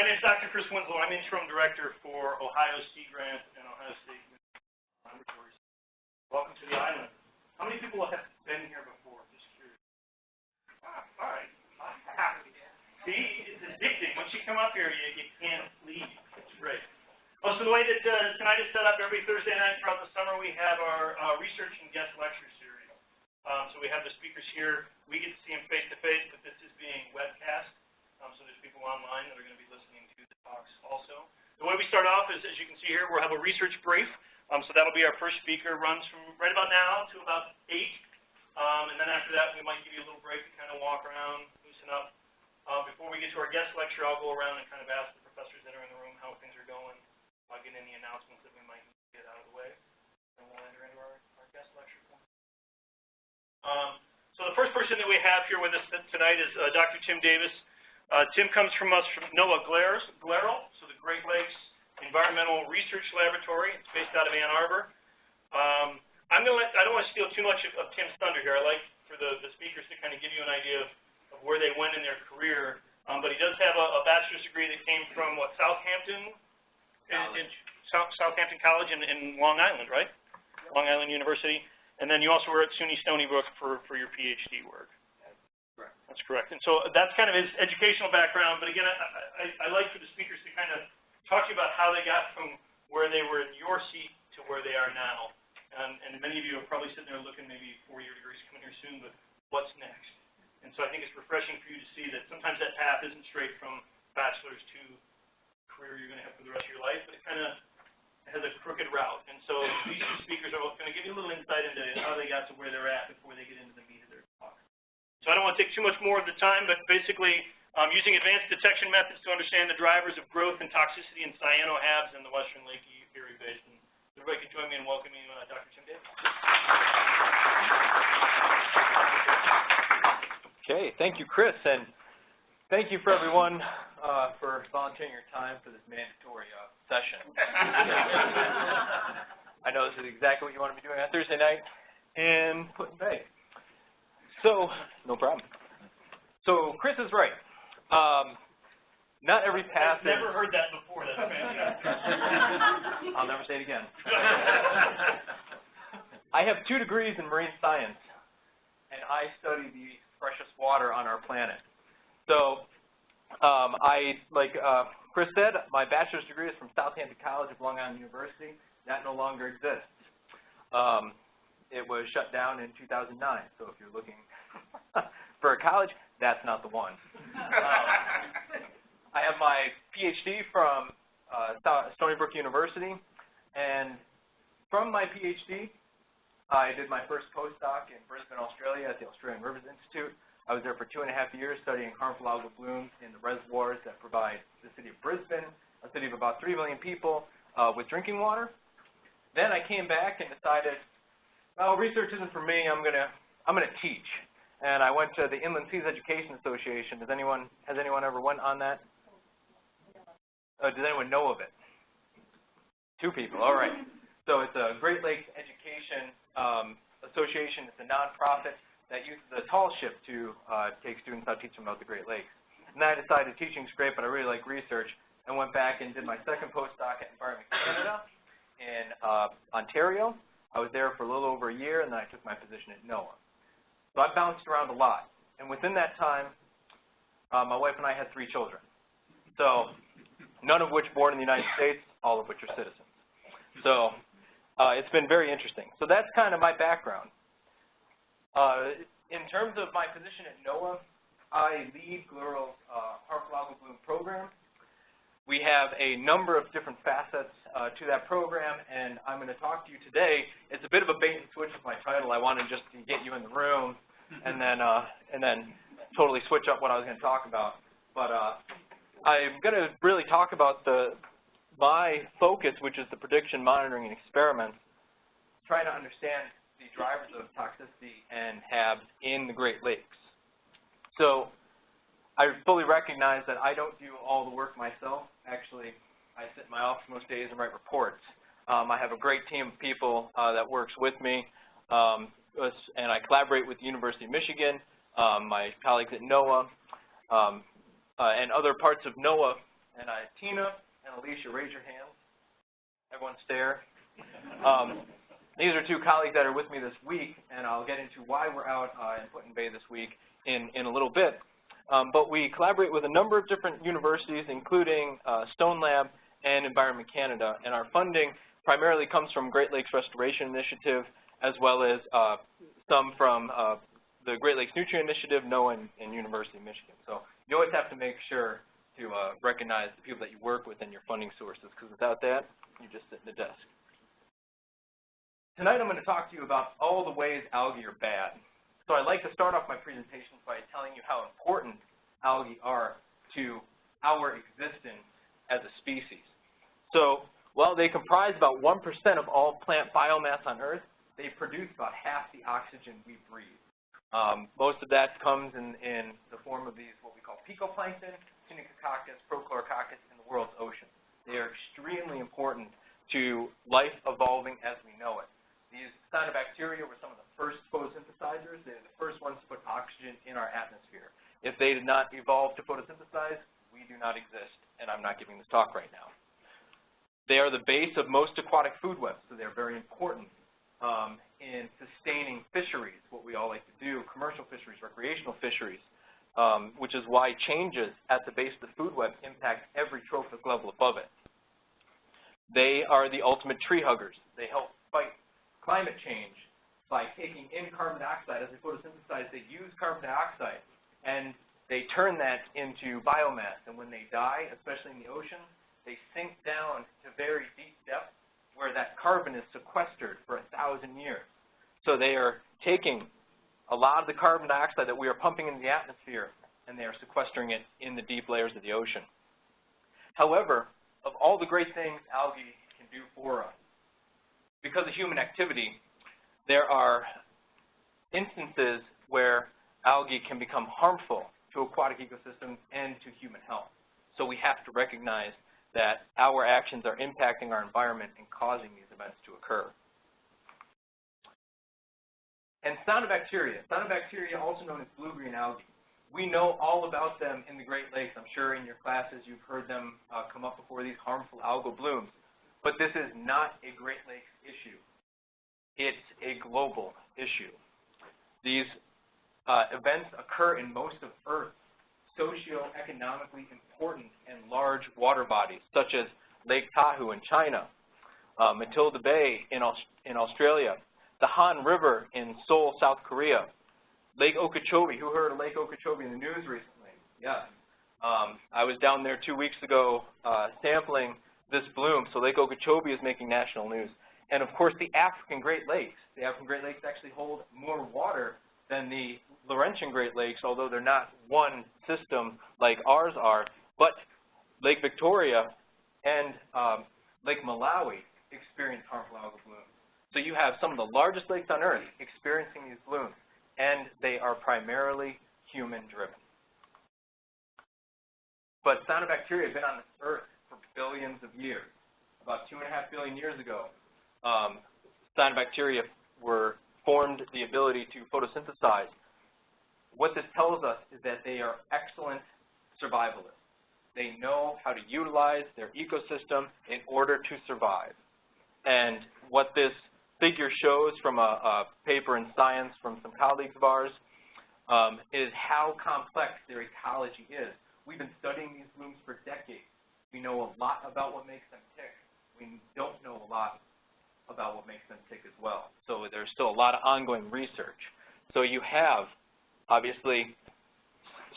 my name is Dr. Chris Winslow. I'm interim director for Ohio Sea Grant and Ohio State Laboratories. Welcome to the island. How many people have been here before? Just curious. Ah, all right. See, it's addicting. Once you come up here, you, you can't leave. It's great. Oh, so the way that uh, tonight is set up, every Thursday night throughout the summer, we have our uh, research and guest lecture series. Um, so we have the speakers here. We get to see them face to face, but this is being webcast. Um, so there's people online that are going to be listening to the talks also. The way we start off is, as you can see here, we'll have a research brief. Um, so that'll be our first speaker, runs from right about now to about 8. Um, and then after that, we might give you a little break to kind of walk around, loosen up. Uh, before we get to our guest lecture, I'll go around and kind of ask the professors that are in the room how things are going. I'll get any announcements that we might need to get out of the way. And we'll enter into our, our guest lecture. Um, so the first person that we have here with us tonight is uh, Dr. Tim Davis. Uh, Tim comes from us from NOAA GLERL, so the Great Lakes Environmental Research Laboratory. It's based out of Ann Arbor. Um, I'm going to let, I don't want to steal too much of, of Tim's thunder here. I like for the, the speakers to kind of give you an idea of, of where they went in their career. Um, but he does have a, a bachelor's degree that came from, what, Southampton? In, in South, Southampton College in, in Long Island, right? Long Island University. And then you also were at SUNY Stony Brook for, for your PhD work. That's correct. And so that's kind of his educational background. But again, I, I, I like for the speakers to kind of talk to you about how they got from where they were in your seat to where they are now. Um, and many of you are probably sitting there looking maybe four-year degrees coming here soon, but what's next? And so I think it's refreshing for you to see that sometimes that path isn't straight from bachelor's to career you're going to have for the rest of your life, but it kind of has a crooked route. And so these two speakers are going to give you a little insight into how they got to where they're at before they get into the meat of. So I don't want to take too much more of the time, but basically um, using advanced detection methods to understand the drivers of growth and toxicity in cyanoHABs in the western Lake Erie Basin. Everybody can join me in welcoming uh, Dr. Tim Davis. Okay, thank you, Chris, and thank you for everyone uh, for volunteering your time for this mandatory uh, session. I know this is exactly what you want to be doing on Thursday night in Put in Bay. So, no problem. So, Chris is right. Um, not every path I've never heard that before. That's fantastic. I'll never say it again. I have two degrees in marine science, and I study the precious water on our planet. So, um, I, like uh, Chris said, my bachelor's degree is from Southampton College of Long Island University. That no longer exists. Um, it was shut down in 2009, so if you're looking for a college, that's not the one. Um, I have my PhD from uh, Stony Brook University, and from my PhD, I did my first postdoc in Brisbane, Australia at the Australian Rivers Institute. I was there for two and a half years studying harmful algal blooms in the reservoirs that provide the city of Brisbane, a city of about 3 million people, uh, with drinking water. Then I came back and decided, well, research isn't for me. I'm gonna I'm gonna teach. And I went to the Inland Seas Education Association. Does anyone has anyone ever went on that? Uh, does anyone know of it? Two people. All right. So it's a Great Lakes Education um, Association. It's a nonprofit that uses a tall ship to uh, take students out, teach them about the Great Lakes. And I decided teaching's great, but I really like research, and went back and did my second postdoc at Environment Canada in uh, Ontario. I was there for a little over a year, and then I took my position at NOAA. So I bounced around a lot. And within that time, uh, my wife and I had three children. So none of which born in the United States, all of which are citizens. So uh, it's been very interesting. So that's kind of my background. Uh, in terms of my position at NOAA, I lead GLERL's uh, harmful algal bloom program. We have a number of different facets uh, to that program, and I'm going to talk to you today. It's a bit of a bait and switch with my title. I wanted just to get you in the room and then uh, and then totally switch up what I was going to talk about. But uh, I'm going to really talk about the my focus, which is the prediction, monitoring, and experiments, trying to understand the drivers of toxicity and HABs in the Great Lakes. So I fully recognize that I don't do all the work myself. Actually, I sit in my office most days and write reports. Um, I have a great team of people uh, that works with me, um, and I collaborate with the University of Michigan, um, my colleagues at NOAA, um, uh, and other parts of NOAA and I, Tina and Alicia, raise your hands. Everyone stare. Um, these are two colleagues that are with me this week, and I'll get into why we're out uh, in Put in Bay this week in, in a little bit. Um, but we collaborate with a number of different universities, including uh, Stone Lab and Environment Canada, and our funding primarily comes from Great Lakes Restoration Initiative, as well as uh, some from uh, the Great Lakes Nutrient Initiative, NOAA, and, and University of Michigan. So you always have to make sure to uh, recognize the people that you work with and your funding sources, because without that, you just sit in the desk. Tonight I'm going to talk to you about all the ways algae are bad. So I'd like to start off my presentation by telling you how important algae are to our existence as a species. So while they comprise about 1% of all plant biomass on Earth, they produce about half the oxygen we breathe. Um, most of that comes in, in the form of these, what we call picoplankton, Synechococcus, Prochlorococcus in the world's oceans. They are extremely important to life evolving as we know it. These cyanobacteria were some of the first photosynthesizers. They're the first ones to put oxygen in our atmosphere. If they did not evolve to photosynthesize, we do not exist, and I'm not giving this talk right now. They are the base of most aquatic food webs, so they're very important um, in sustaining fisheries, what we all like to do, commercial fisheries, recreational fisheries, um, which is why changes at the base of the food web impact every trophic level above it. They are the ultimate tree huggers. They help fight climate change by taking in carbon dioxide. As they photosynthesize, they use carbon dioxide, and they turn that into biomass. And when they die, especially in the ocean, they sink down to very deep depths where that carbon is sequestered for a thousand years. So they are taking a lot of the carbon dioxide that we are pumping into the atmosphere, and they are sequestering it in the deep layers of the ocean. However, of all the great things algae can do for us, because of human activity, there are instances where algae can become harmful to aquatic ecosystems and to human health. So we have to recognize that our actions are impacting our environment and causing these events to occur. And cyanobacteria. Cyanobacteria, also known as blue-green algae. We know all about them in the Great Lakes. I'm sure in your classes you've heard them uh, come up before these harmful algal blooms. But this is not a Great Lakes issue. It's a global issue. These uh, events occur in most of Earth's socioeconomically important and large water bodies, such as Lake Taihu in China, uh, Matilda Bay in, Aust in Australia, the Han River in Seoul, South Korea, Lake Okeechobee. Who heard of Lake Okeechobee in the news recently? Yes. Um, I was down there two weeks ago uh, sampling this bloom, so Lake Okeechobee is making national news. And of course, the African Great Lakes. The African Great Lakes actually hold more water than the Laurentian Great Lakes, although they're not one system like ours are. But Lake Victoria and um, Lake Malawi experience harmful algal blooms. So you have some of the largest lakes on Earth experiencing these blooms, and they are primarily human-driven. But cyanobacteria have been on Earth billions of years. About two and a half billion years ago, um, cyanobacteria were formed the ability to photosynthesize. What this tells us is that they are excellent survivalists. They know how to utilize their ecosystem in order to survive. And what this figure shows from a, a paper in Science from some colleagues of ours um, is how complex their ecology is. We've been studying these blooms for decades. We know a lot about what makes them tick. We don't know a lot about what makes them tick as well. So there's still a lot of ongoing research. So you have, obviously,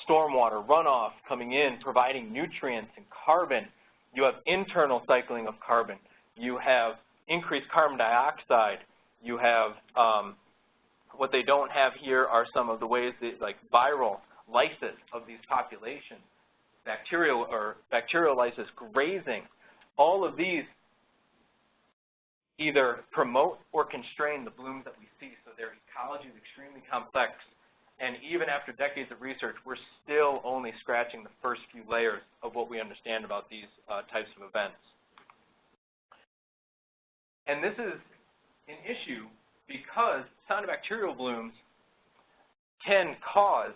stormwater runoff coming in, providing nutrients and carbon. You have internal cycling of carbon. You have increased carbon dioxide. You have um, what they don't have here are some of the ways that, like viral lysis of these populations, bacterial or bacterial lysis, grazing. All of these either promote or constrain the blooms that we see. So their ecology is extremely complex. And even after decades of research, we're still only scratching the first few layers of what we understand about these uh, types of events. And this is an issue because cyanobacterial blooms can cause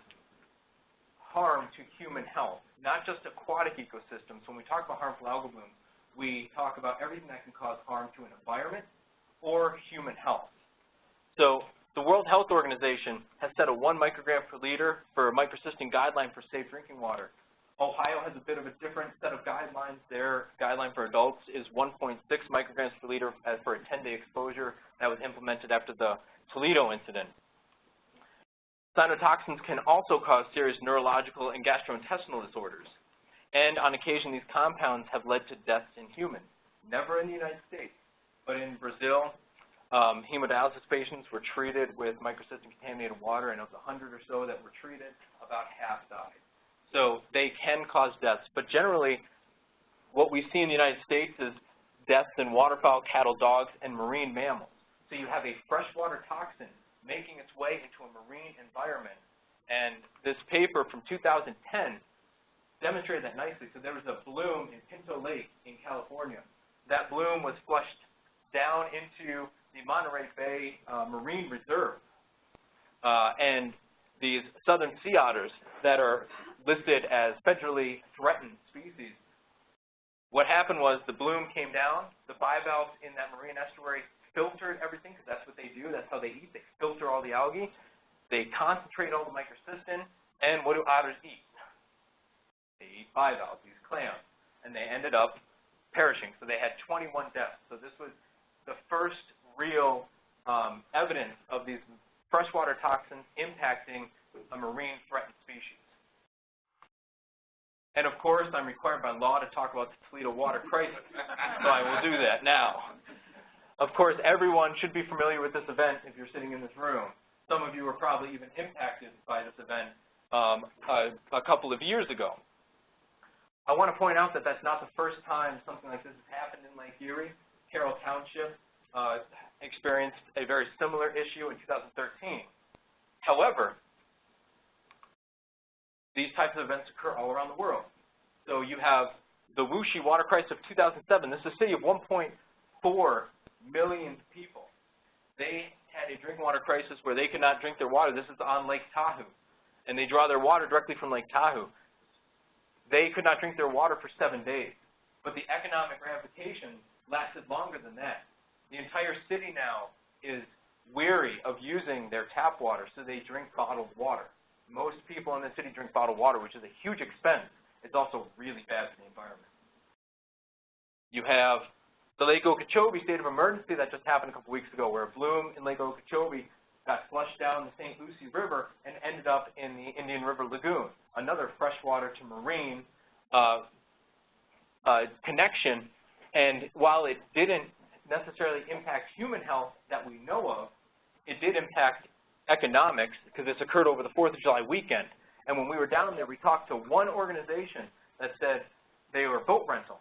harm to human health, not just aquatic ecosystems. When we talk about harmful algal blooms, we talk about everything that can cause harm to an environment or human health. So the World Health Organization has set a one microgram per liter for a microcystin guideline for safe drinking water. Ohio has a bit of a different set of guidelines. Their guideline for adults is 1.6 micrograms per liter for a 10-day exposure that was implemented after the Toledo incident. Cyanotoxins can also cause serious neurological and gastrointestinal disorders. And on occasion, these compounds have led to deaths in humans. Never in the United States, but in Brazil, um, hemodialysis patients were treated with microcystin contaminated water, and of the 100 or so that were treated, about half died. So they can cause deaths. But generally, what we see in the United States is deaths in waterfowl, cattle, dogs, and marine mammals. So you have a freshwater toxin making its way into a marine environment. And this paper from 2010 demonstrated that nicely. So there was a bloom in Pinto Lake in California. That bloom was flushed down into the Monterey Bay uh, Marine Reserve. Uh, and these southern sea otters that are listed as federally threatened species. What happened was the bloom came down, the bivalves in that marine estuary filtered everything, because that's what they do, that's how they eat, they filter all the algae, they concentrate all the microcystin, and what do otters eat? They eat bivalves, these clams, and they ended up perishing. So they had 21 deaths. So this was the first real um, evidence of these freshwater toxins impacting a marine threatened species. And of course, I'm required by law to talk about the Toledo water crisis, so I will do that now. Of course, everyone should be familiar with this event if you're sitting in this room. Some of you were probably even impacted by this event um, a, a couple of years ago. I want to point out that that's not the first time something like this has happened in Lake Erie. Carroll Township uh, experienced a very similar issue in 2013. However, these types of events occur all around the world. So you have the Wuxi water crisis of 2007. This is a city of 1.4 million people. They had a drinking water crisis where they could not drink their water. This is on Lake Taihu. And they draw their water directly from Lake Taihu. They could not drink their water for seven days. But the economic ramifications lasted longer than that. The entire city now is weary of using their tap water, so they drink bottled water. Most people in the city drink bottled water, which is a huge expense. It's also really bad for the environment. You have the Lake Okeechobee state of emergency that just happened a couple weeks ago, where a bloom in Lake Okeechobee got flushed down the St. Lucie River and ended up in the Indian River Lagoon, another freshwater to marine uh, uh, connection. And while it didn't necessarily impact human health that we know of, it did impact economics because this occurred over the 4th of July weekend. And when we were down there, we talked to one organization that said they were boat rental.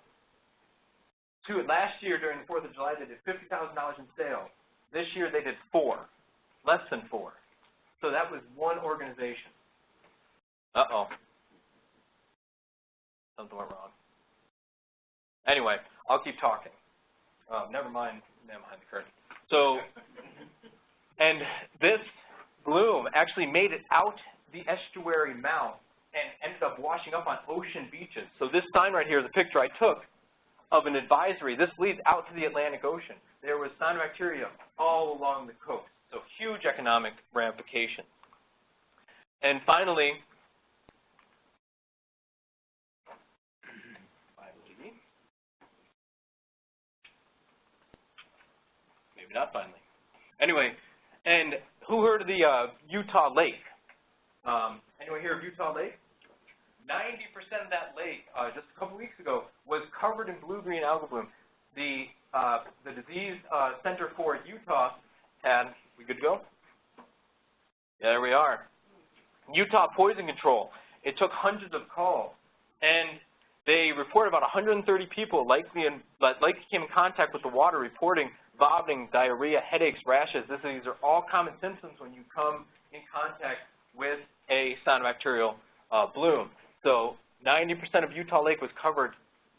Two, last year during the 4th of July, they did $50,000 in sales. This year they did four, less than four. So that was one organization. Uh-oh. Something went wrong. Anyway, I'll keep talking. Uh, never mind, man behind the curtain. So, and this bloom actually made it out the estuary mouth and ended up washing up on ocean beaches. So this sign right here is a picture I took of an advisory. This leads out to the Atlantic Ocean. There was cyanobacteria all along the coast, so huge economic ramifications. And finally, maybe not finally. Anyway, and who heard of the uh, Utah Lake? Um, anyone hear of Utah Lake? 90% of that lake, uh, just a couple weeks ago, was covered in blue-green algal bloom. The, uh, the Disease uh, Center for Utah and we good to go? Yeah, there we are. Utah Poison Control. It took hundreds of calls, and they reported about 130 people likely, in, likely came in contact with the water reporting vomiting, diarrhea, headaches, rashes. This, these are all common symptoms when you come in contact with a cyanobacterial uh, bloom. So 90% of Utah Lake was covered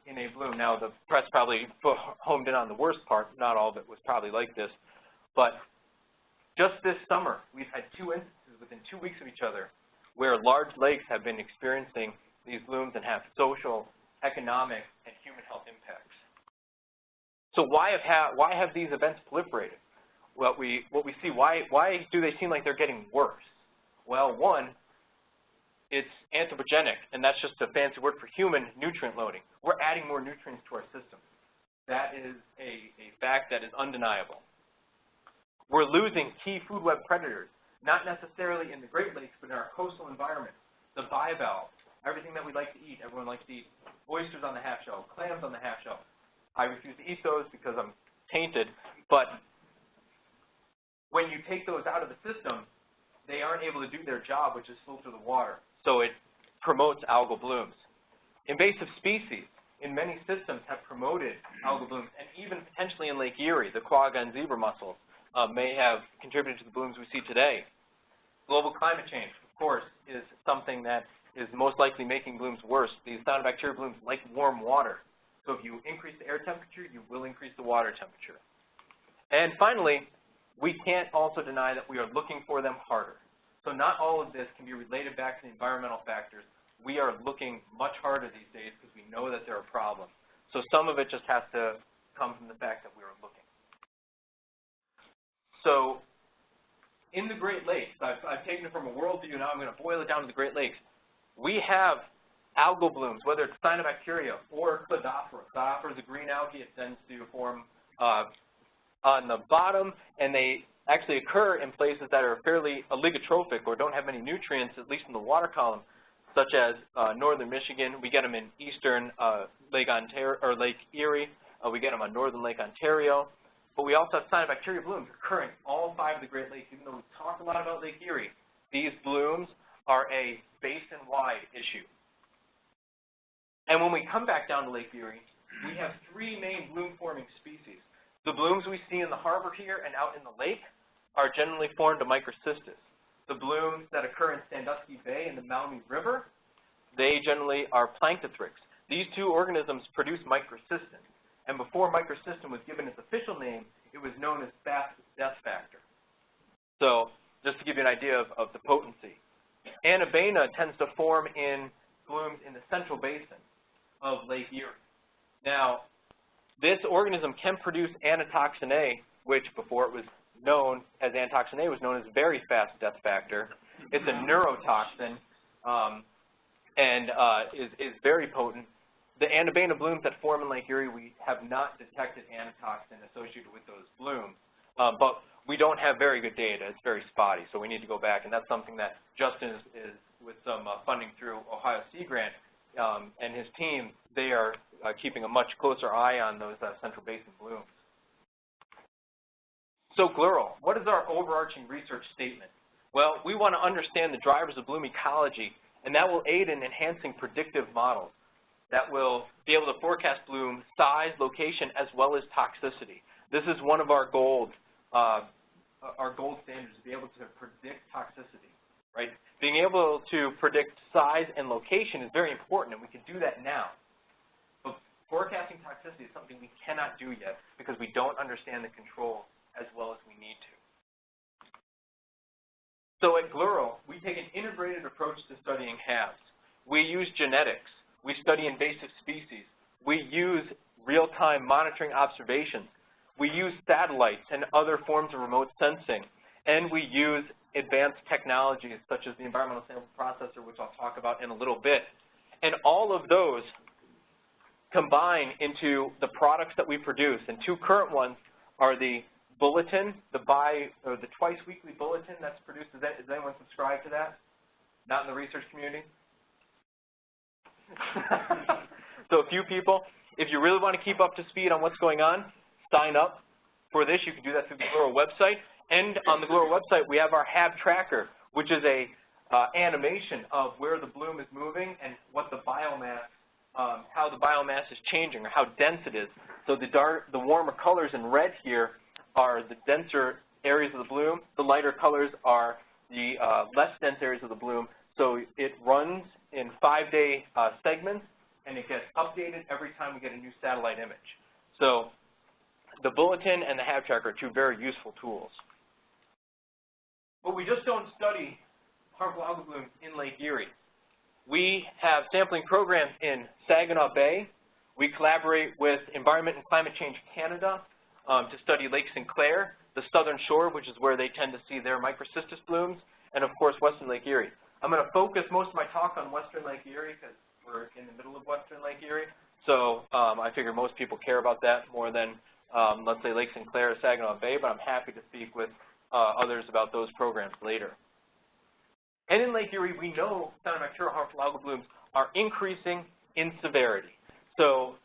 in a bloom. Now, the press probably homed in on the worst part. Not all of it was probably like this. But just this summer, we've had two instances within two weeks of each other where large lakes have been experiencing these blooms and have social, economic, and human health impacts. So why have, ha why have these events proliferated? What we, what we see, why, why do they seem like they're getting worse? Well, one, it's anthropogenic, and that's just a fancy word for human nutrient loading. We're adding more nutrients to our system. That is a, a fact that is undeniable. We're losing key food web predators, not necessarily in the Great Lakes, but in our coastal environment. The bivalves, everything that we like to eat, everyone likes to eat oysters on the half shell, clams on the half shell. I refuse to eat those because I'm tainted, but when you take those out of the system, they aren't able to do their job, which is filter the water. So it promotes algal blooms. Invasive species in many systems have promoted algal blooms, and even potentially in Lake Erie, the quagga and zebra mussels uh, may have contributed to the blooms we see today. Global climate change, of course, is something that is most likely making blooms worse. These cyanobacteria blooms like warm water. So if you increase the air temperature, you will increase the water temperature. And finally, we can't also deny that we are looking for them harder. So not all of this can be related back to the environmental factors. We are looking much harder these days because we know that there are problems. So some of it just has to come from the fact that we are looking. So in the Great Lakes, I've, I've taken it from a world view, now I'm going to boil it down to the Great Lakes. We have algal blooms, whether it's cyanobacteria or cladophora. Cladophora is a green algae. It tends to form uh, on the bottom, and they actually occur in places that are fairly oligotrophic or don't have many nutrients, at least in the water column, such as uh, northern Michigan. We get them in eastern uh, Lake Ontario or Lake Erie. Uh, we get them on northern Lake Ontario. But we also have cyanobacteria blooms occurring all five of the Great Lakes, even though we talk a lot about Lake Erie. These blooms are a basin-wide issue. And when we come back down to Lake Erie, we have three main bloom-forming species. The blooms we see in the harbor here and out in the lake are generally formed of microcystis. The blooms that occur in Sandusky Bay and the Maumee River, they generally are planktothrix. These two organisms produce microcystin. And before microcystin was given its official name, it was known as fastest death factor. So just to give you an idea of, of the potency. Anabaena tends to form in blooms in the central basin of Lake Erie. Now, this organism can produce anatoxin A, which before it was known as anatoxin A was known as very fast death factor. It's a neurotoxin um, and uh, is, is very potent. The Anabaena blooms that form in Lake Erie, we have not detected anatoxin associated with those blooms. Uh, but we don't have very good data. It's very spotty, so we need to go back. And that's something that Justin is, is with some uh, funding through Ohio Sea Grant um, and his team, they are uh, keeping a much closer eye on those uh, central basin blooms. So GLERL, what is our overarching research statement? Well, we want to understand the drivers of bloom ecology, and that will aid in enhancing predictive models that will be able to forecast bloom size, location, as well as toxicity. This is one of our gold, uh, our gold standards, to be able to predict toxicity, right? Being able to predict size and location is very important, and we can do that now. But forecasting toxicity is something we cannot do yet because we don't understand the control as well as we need to. So at GLERL, we take an integrated approach to studying HABs. We use genetics. We study invasive species. We use real-time monitoring observations. We use satellites and other forms of remote sensing. And we use advanced technologies such as the environmental sample processor, which I'll talk about in a little bit. And all of those combine into the products that we produce. And two current ones are the bulletin, the bi or the twice weekly bulletin that's produced. Is, that, is anyone subscribed to that? Not in the research community? so a few people. If you really want to keep up to speed on what's going on, sign up for this. You can do that through the GLERL website. And on the GLERL website, we have our HAB tracker, which is a uh, animation of where the bloom is moving and what the biomass, um, how the biomass is changing or how dense it is. So the dark, the warmer colors in red here are the denser areas of the bloom. The lighter colors are the uh, less dense areas of the bloom. So it runs in five-day uh, segments, and it gets updated every time we get a new satellite image. So the bulletin and the HAB tracker are two very useful tools. But we just don't study harmful algal blooms in Lake Erie. We have sampling programs in Saginaw Bay. We collaborate with Environment and Climate Change Canada um, to study Lake St. Clair, the southern shore, which is where they tend to see their microcystis blooms, and of course, western Lake Erie. I'm going to focus most of my talk on western Lake Erie because we're in the middle of western Lake Erie. So um, I figure most people care about that more than, um, let's say, Lake St. Clair or Saginaw Bay, but I'm happy to speak with uh, others about those programs later. And in Lake Erie, we know cyanobacterial harmful algal blooms are increasing in severity. So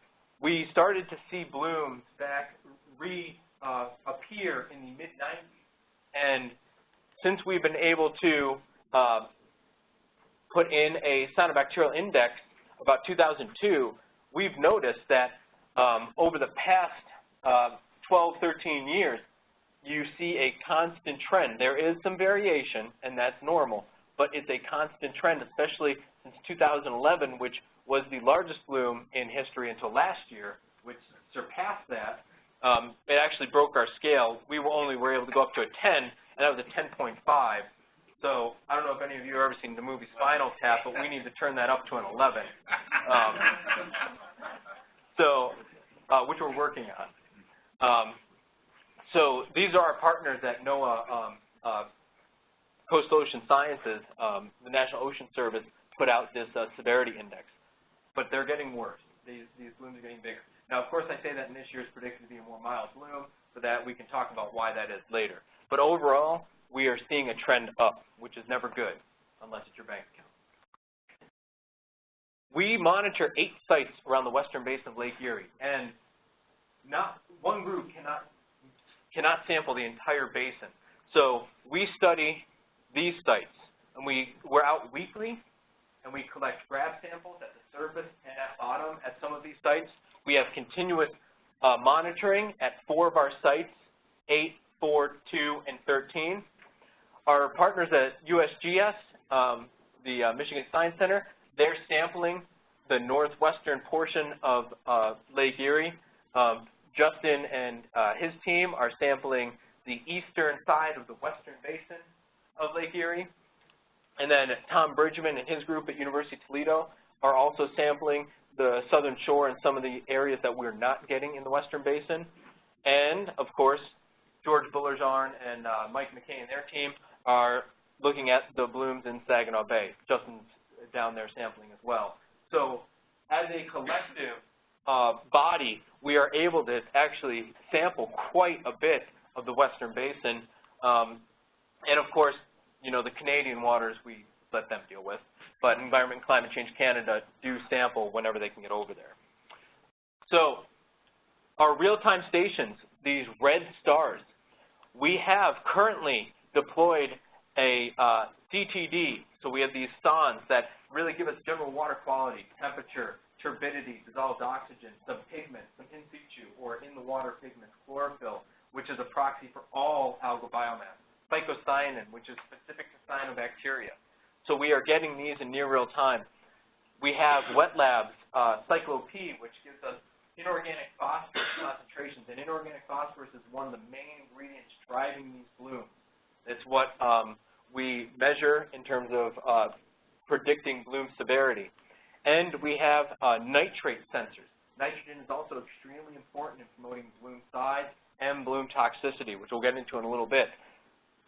we started to see blooms back re-appear uh, in the mid-90s. And since we've been able to uh, put in a cyanobacterial index about 2002, we've noticed that um, over the past uh, 12, 13 years, you see a constant trend. There is some variation, and that's normal, but it's a constant trend, especially since 2011, which was the largest bloom in history until last year, which surpassed that. Um, it actually broke our scale. We were only were able to go up to a 10, and that was a 10.5. So I don't know if any of you have ever seen the movie Spinal Tap, but we need to turn that up to an 11. Um, so, uh, which we're working on. Um, so these are our partners at NOAA um, uh, Coastal Ocean Sciences. Um, the National Ocean Service put out this uh, severity index, but they're getting worse. These, these blooms are getting bigger. Now, of course, I say that this year is predicted to be a more mild bloom, so that we can talk about why that is later. But overall, we are seeing a trend up, which is never good, unless it's your bank account. We monitor eight sites around the western basin of Lake Erie, and not one group cannot cannot sample the entire basin. So we study these sites, and we, we're out weekly, and we collect grab samples at the surface and at bottom at some of these sites. We have continuous uh, monitoring at four of our sites, 8, 4, 2, and 13. Our partners at USGS, um, the uh, Michigan Science Center, they're sampling the northwestern portion of uh, Lake Erie. Um, Justin and uh, his team are sampling the eastern side of the western basin of Lake Erie. And then Tom Bridgman and his group at University of Toledo are also sampling the southern shore and some of the areas that we're not getting in the western basin. And, of course, George Bullerjahn and uh, Mike McKay and their team are looking at the blooms in Saginaw Bay. Justin's down there sampling as well. So as a collective uh, body, we are able to actually sample quite a bit of the western basin. Um, and of course, you know, the Canadian waters, we let them deal with. But Environment and Climate Change Canada do sample whenever they can get over there. So our real-time stations, these red stars, we have currently deployed a uh, CTD. So we have these sondes that really give us general water quality, temperature, turbidity, dissolved oxygen, some pigments, some in situ or in the water pigments, chlorophyll, which is a proxy for all algal biomass, phycocyanin, which is specific to cyanobacteria. So we are getting these in near real time. We have wet labs, uh, Cycle-P, which gives us inorganic phosphorus concentrations, and inorganic phosphorus is one of the main ingredients driving these blooms. It's what um, we measure in terms of uh, predicting bloom severity. And we have uh, nitrate sensors. Nitrogen is also extremely important in promoting bloom size and bloom toxicity, which we'll get into in a little bit.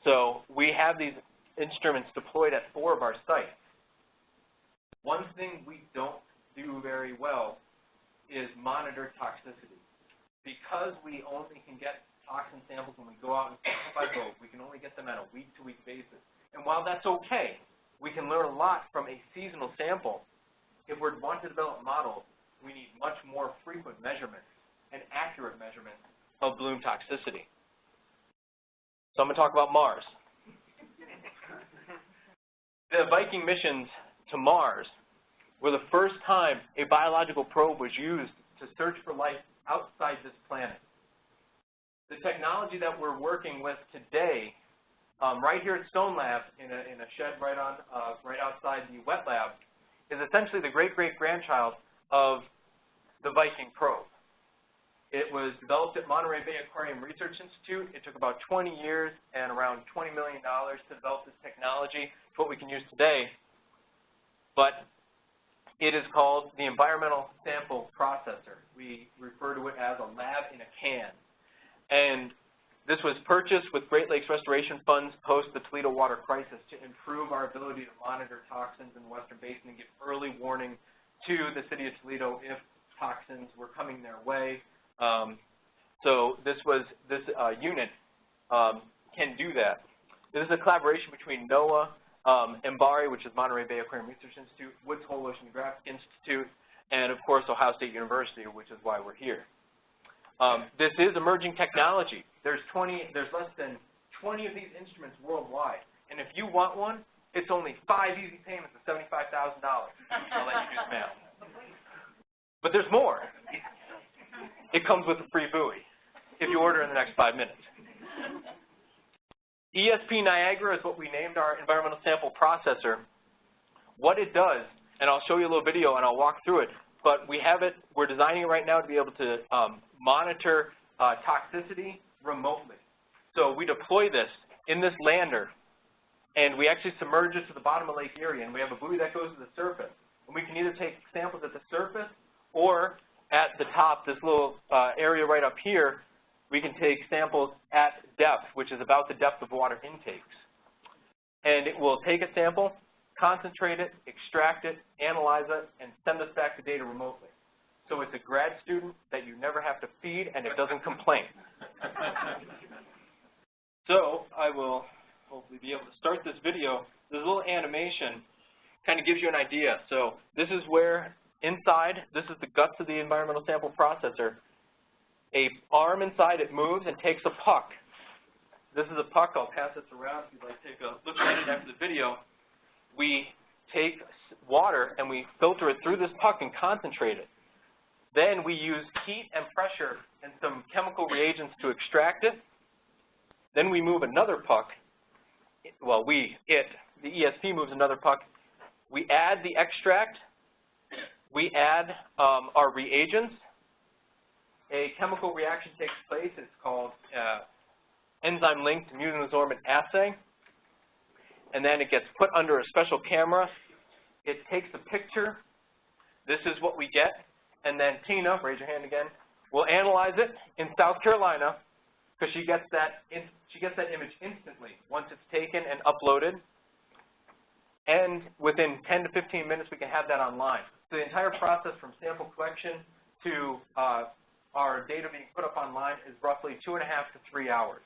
So we have these instruments deployed at four of our sites. One thing we don't do very well is monitor toxicity. Because we only can get toxin samples when we go out and by boat, we can only get them on a week-to-week -week basis. And while that's okay, we can learn a lot from a seasonal sample if we want to develop models, we need much more frequent measurements and accurate measurements of bloom toxicity. So I'm going to talk about Mars. The Viking missions to Mars were the first time a biological probe was used to search for life outside this planet. The technology that we're working with today, um, right here at Stone Lab, in a, in a shed right, on, uh, right outside the wet lab, is essentially the great-great-grandchild of the Viking probe. It was developed at Monterey Bay Aquarium Research Institute. It took about 20 years and around $20 million to develop this technology to what we can use today. But it is called the Environmental Sample Processor. We refer to it as a lab in a can. And this was purchased with Great Lakes Restoration Funds post the Toledo water crisis to improve our ability to monitor toxins in the Western Basin and give early warning to the city of Toledo if toxins were coming their way. Um, so this was this uh, unit um, can do that. This is a collaboration between NOAA, um, MBARI, which is Monterey Bay Aquarium Research Institute, Woods Hole Oceanographic Institute, and of course Ohio State University, which is why we're here. Um, this is emerging technology. There's 20, there's less than 20 of these instruments worldwide, and if you want one, it's only five easy payments of $75,000. I'll let you do the math. But there's more. It comes with a free buoy if you order in the next five minutes. ESP Niagara is what we named our environmental sample processor. What it does, and I'll show you a little video and I'll walk through it, but we have it, we're designing it right now to be able to um, monitor uh, toxicity remotely. So we deploy this in this lander, and we actually submerge it to the bottom of Lake Erie, and we have a buoy that goes to the surface. And we can either take samples at the surface or at the top, this little uh, area right up here, we can take samples at depth, which is about the depth of water intakes. And it will take a sample, concentrate it, extract it, analyze it, and send us back the data remotely. So it's a grad student that you never have to feed, and it doesn't complain. so I will hopefully be able to start this video. This little animation kind of gives you an idea. So this is where inside, this is the guts of the environmental sample processor. A arm inside it moves and takes a puck. This is a puck. I'll pass this around if you'd like to take a look at it after the video. We take water and we filter it through this puck and concentrate it. Then we use heat and pressure and some chemical reagents to extract it. Then we move another puck. Well, we, it, the ESP moves another puck. We add the extract. We add um, our reagents. A chemical reaction takes place. It's called uh, enzyme-linked immunosorbent assay. And then it gets put under a special camera. It takes a picture. This is what we get. And then Tina, raise your hand again, will analyze it in South Carolina because she gets that she gets that image instantly once it's taken and uploaded. And within 10 to 15 minutes, we can have that online. The entire process from sample collection to uh, our data being put up online is roughly two and a half to three hours.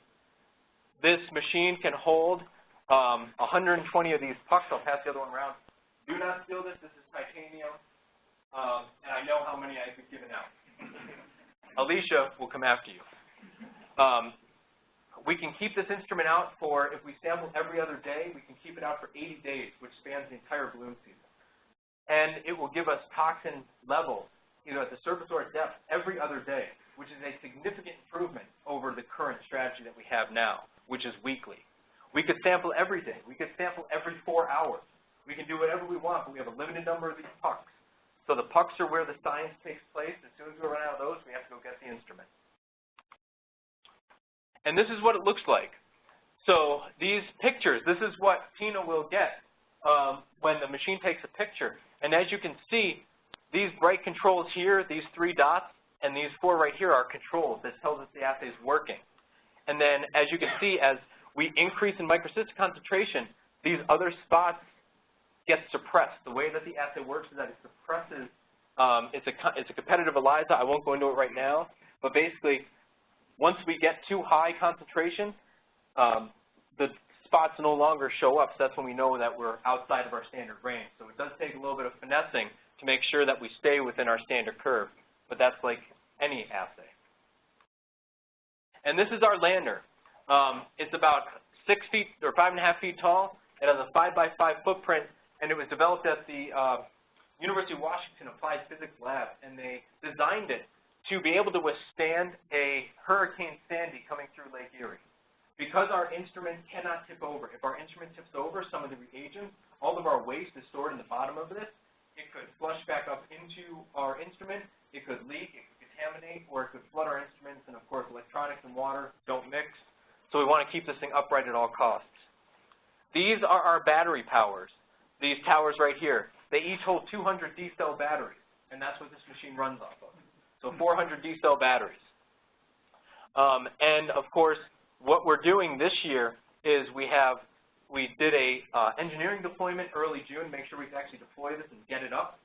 This machine can hold um, 120 of these pucks. I'll pass the other one around. Do not steal this. This is titanium. Um, and I know how many I've given out. Alicia will come after you. Um, we can keep this instrument out for, if we sample every other day, we can keep it out for 80 days, which spans the entire bloom season. And it will give us toxin levels, either at the surface or at depth, every other day, which is a significant improvement over the current strategy that we have now, which is weekly. We could sample every day. We could sample every four hours. We can do whatever we want, but we have a limited number of these pucks. So the pucks are where the science takes place. As soon as we run out of those, we have to go get the instrument. And this is what it looks like. So these pictures, this is what Tina will get um, when the machine takes a picture. And as you can see, these bright controls here, these three dots, and these four right here are controls. This tells us the assay is working. And then as you can see, as we increase in microcystin concentration, these other spots get suppressed. The way that the assay works is that it suppresses, um, it's, a, it's a competitive ELISA. I won't go into it right now. But basically, once we get too high concentration, um, the spots no longer show up, so that's when we know that we're outside of our standard range. So it does take a little bit of finessing to make sure that we stay within our standard curve, but that's like any assay. And this is our lander. Um, it's about six feet or five and a half feet tall. It has a five by five footprint, and it was developed at the uh, University of Washington Applied Physics Lab, and they designed it to be able to withstand a Hurricane Sandy coming through Lake Erie. Because our instrument cannot tip over, if our instrument tips over, some of the reagents, all of our waste is stored in the bottom of this. It could flush back up into our instrument. It could leak. It could contaminate or it could flood our instruments, and of course electronics and water don't mix. So we want to keep this thing upright at all costs. These are our battery powers. These towers right here. They each hold 200 D-cell batteries, and that's what this machine runs off of. So 400 D-cell batteries. Um, and of course, what we're doing this year is we have, we did a uh, engineering deployment early June, to make sure we can actually deploy this and get it up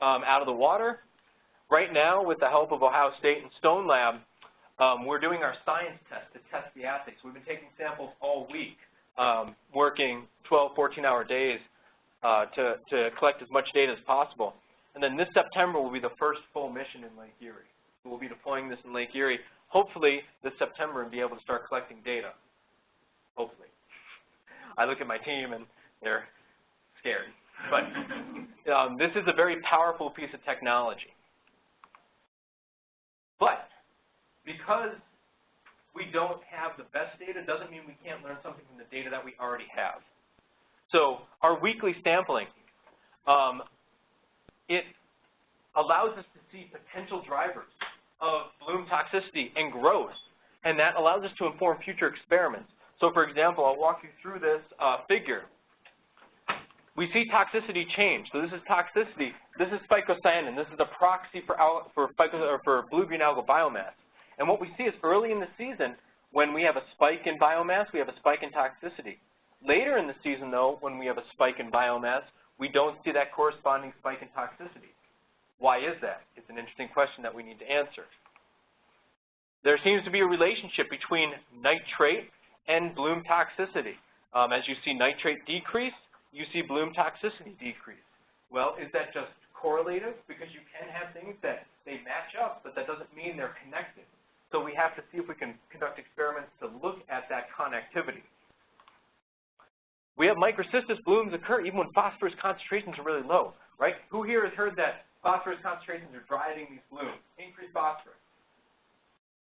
um, out of the water. Right now, with the help of Ohio State and Stone Lab, um, we're doing our science test to test the assays. We've been taking samples all week, um, working 12, 14-hour days uh, to, to collect as much data as possible. And then this September will be the first full mission in Lake Erie. We'll be deploying this in Lake Erie, hopefully this September, and be able to start collecting data. Hopefully. I look at my team and they're scared. But um, this is a very powerful piece of technology. But because we don't have the best data doesn't mean we can't learn something from the data that we already have. So our weekly sampling, um, it allows us to see potential drivers of bloom toxicity and growth, and that allows us to inform future experiments. So for example, I'll walk you through this uh, figure. We see toxicity change. So this is toxicity. This is phycocyanin. This is a proxy for, for, or for blue-green algal biomass. And what we see is early in the season, when we have a spike in biomass, we have a spike in toxicity. Later in the season, though, when we have a spike in biomass, we don't see that corresponding spike in toxicity. Why is that? It's an interesting question that we need to answer. There seems to be a relationship between nitrate and bloom toxicity. Um, as you see nitrate decrease, you see bloom toxicity decrease. Well, is that just correlative? Because you can have things that they match up, but that doesn't mean they're connected. So we have to see if we can conduct experiments to look at that connectivity. We have microcystis blooms occur even when phosphorus concentrations are really low, right? Who here has heard that phosphorus concentrations are driving these blooms? Increased phosphorus.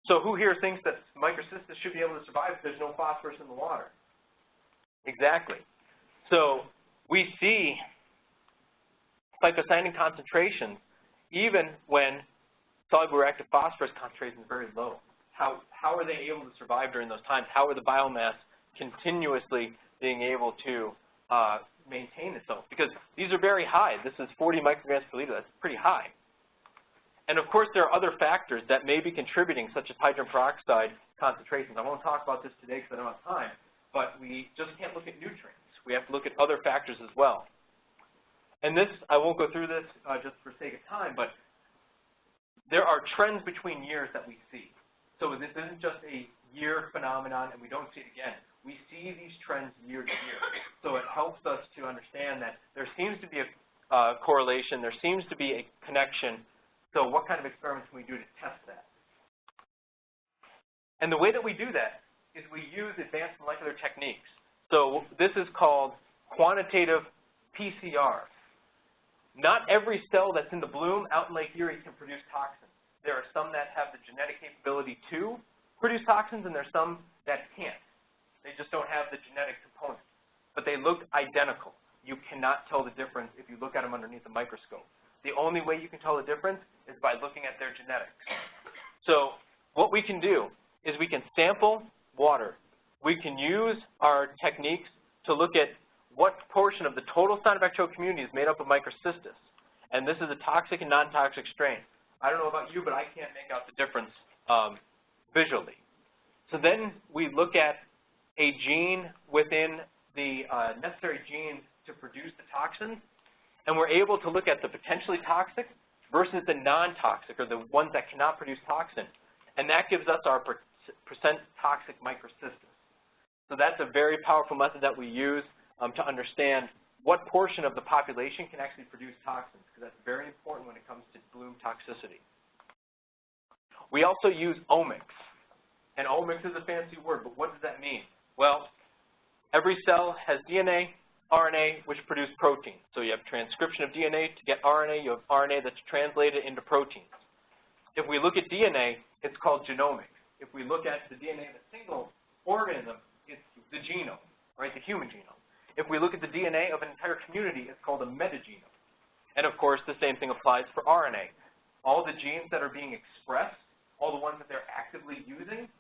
So who here thinks that microcystis should be able to survive if there's no phosphorus in the water? Exactly. So we see phycocyanin concentrations even when soluble reactive phosphorus concentration is very low. How, how are they able to survive during those times? How are the biomass continuously being able to uh, maintain itself? Because these are very high. This is 40 micrograms per liter. That's pretty high. And of course, there are other factors that may be contributing, such as hydrogen peroxide concentrations. I won't talk about this today because I don't have time, but we just can't look at nutrients. We have to look at other factors as well. And this, I won't go through this uh, just for sake of time, but there are trends between years that we see. So this isn't just a year phenomenon and we don't see it again. We see these trends year to year. So it helps us to understand that there seems to be a uh, correlation, there seems to be a connection so what kind of experiments can we do to test that? And the way that we do that is we use advanced molecular techniques. So this is called quantitative PCR. Not every cell that's in the bloom out in Lake Erie can produce toxins. There are some that have the genetic capability to produce toxins, and there's some that can't. They just don't have the genetic component. But they look identical. You cannot tell the difference if you look at them underneath a microscope. The only way you can tell the difference is by looking at their genetics. So what we can do is we can sample water. We can use our techniques to look at what portion of the total cyanobacterial community is made up of microcystis. And this is a toxic and non-toxic strain. I don't know about you, but I can't make out the difference um, visually. So then we look at a gene within the uh, necessary genes to produce the toxins, and we're able to look at the potentially toxic versus the non-toxic, or the ones that cannot produce toxin. And that gives us our percent toxic microcystis. So that's a very powerful method that we use um, to understand what portion of the population can actually produce toxins, because that's very important when it comes to bloom toxicity. We also use omics. And omics is a fancy word, but what does that mean? Well, every cell has DNA, RNA, which produce proteins. So you have transcription of DNA to get RNA. You have RNA that's translated into proteins. If we look at DNA, it's called genomics. If we look at the DNA of a single organism, it's the genome, right, the human genome. If we look at the DNA of an entire community, it's called a metagenome. And of course, the same thing applies for RNA. all the genes that are being expressed, all the ones that they're actively using,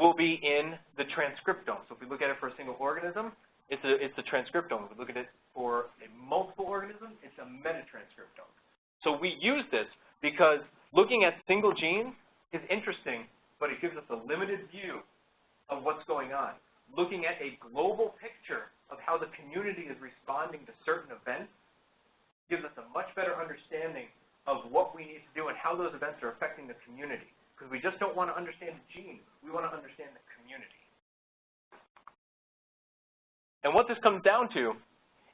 will be in the transcriptome. So if we look at it for a single organism, it's a, it's a transcriptome. If we look at it for a multiple organism, it's a metatranscriptome. So we use this because looking at single genes is interesting, but it gives us a limited view of what's going on. Looking at a global picture of how the community is responding to certain events gives us a much better understanding of what we need to do and how those events are affecting the community. Because we just don't want to understand the gene, we want to understand the community. And what this comes down to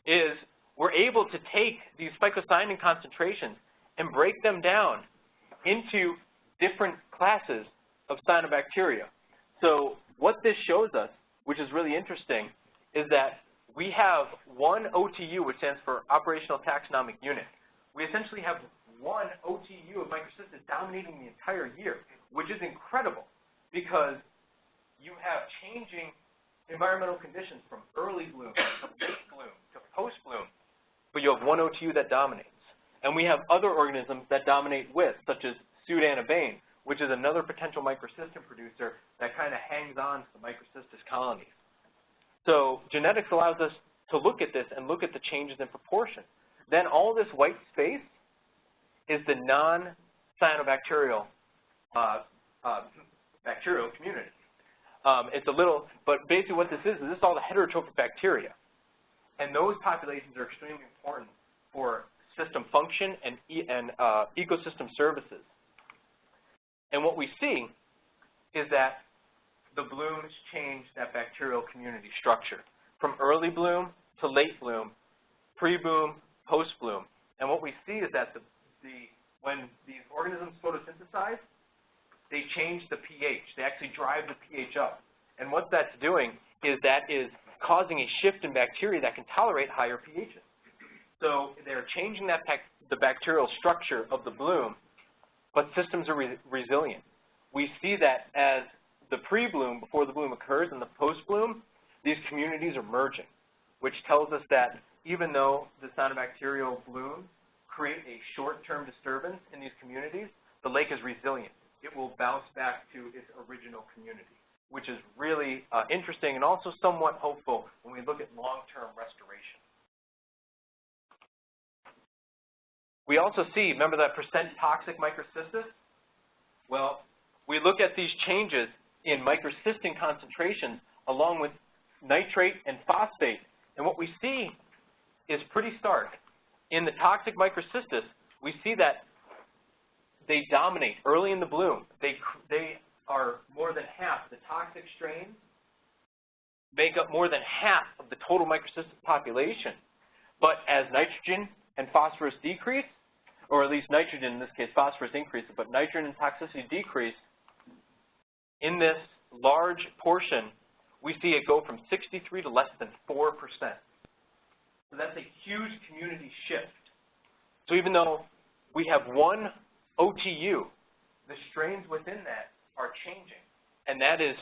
is we're able to take these phycocyanin concentrations and break them down into different classes of cyanobacteria. So what this shows us, which is really interesting, is that we have one OTU, which stands for Operational Taxonomic Unit. We essentially have one OTU of microcystis dominating the entire year, which is incredible because you have changing environmental conditions from early bloom to late bloom to post-bloom, but you have one OTU that dominates. And we have other organisms that dominate with, such as Pseudanabaena, which is another potential microcystin producer that kind of hangs on to the microcystis colonies. So genetics allows us to look at this and look at the changes in proportion. Then all this white space is the non-cyanobacterial uh, uh, bacterial community. Um, it's a little, but basically what this is, is this is all the heterotrophic bacteria. And those populations are extremely important for system function and, e and uh, ecosystem services. And what we see is that the blooms change that bacterial community structure from early bloom to late bloom, pre-bloom, post-bloom. And what we see is that the, the, when these organisms photosynthesize, they change the pH. They actually drive the pH up. And what that's doing is that is causing a shift in bacteria that can tolerate higher pHs. So they're changing that the bacterial structure of the bloom, but systems are re resilient. We see that as the pre-bloom, before the bloom occurs, and the post-bloom, these communities are merging, which tells us that even though the cyanobacterial blooms create a short-term disturbance in these communities, the lake is resilient. It will bounce back to its original community, which is really uh, interesting and also somewhat hopeful when we look at long-term restoration. We also see, remember that percent toxic microcystis? Well, we look at these changes in microcystin concentrations along with nitrate and phosphate. And what we see is pretty stark. In the toxic microcystis, we see that they dominate early in the bloom. They, they are more than half. The toxic strains make up more than half of the total microcystis population. But as nitrogen and phosphorus decrease, or at least nitrogen, in this case phosphorus increases, but nitrogen and toxicity decrease, in this large portion, we see it go from 63 to less than 4%. So that's a huge community shift. So even though we have one OTU, the strains within that are changing, and that is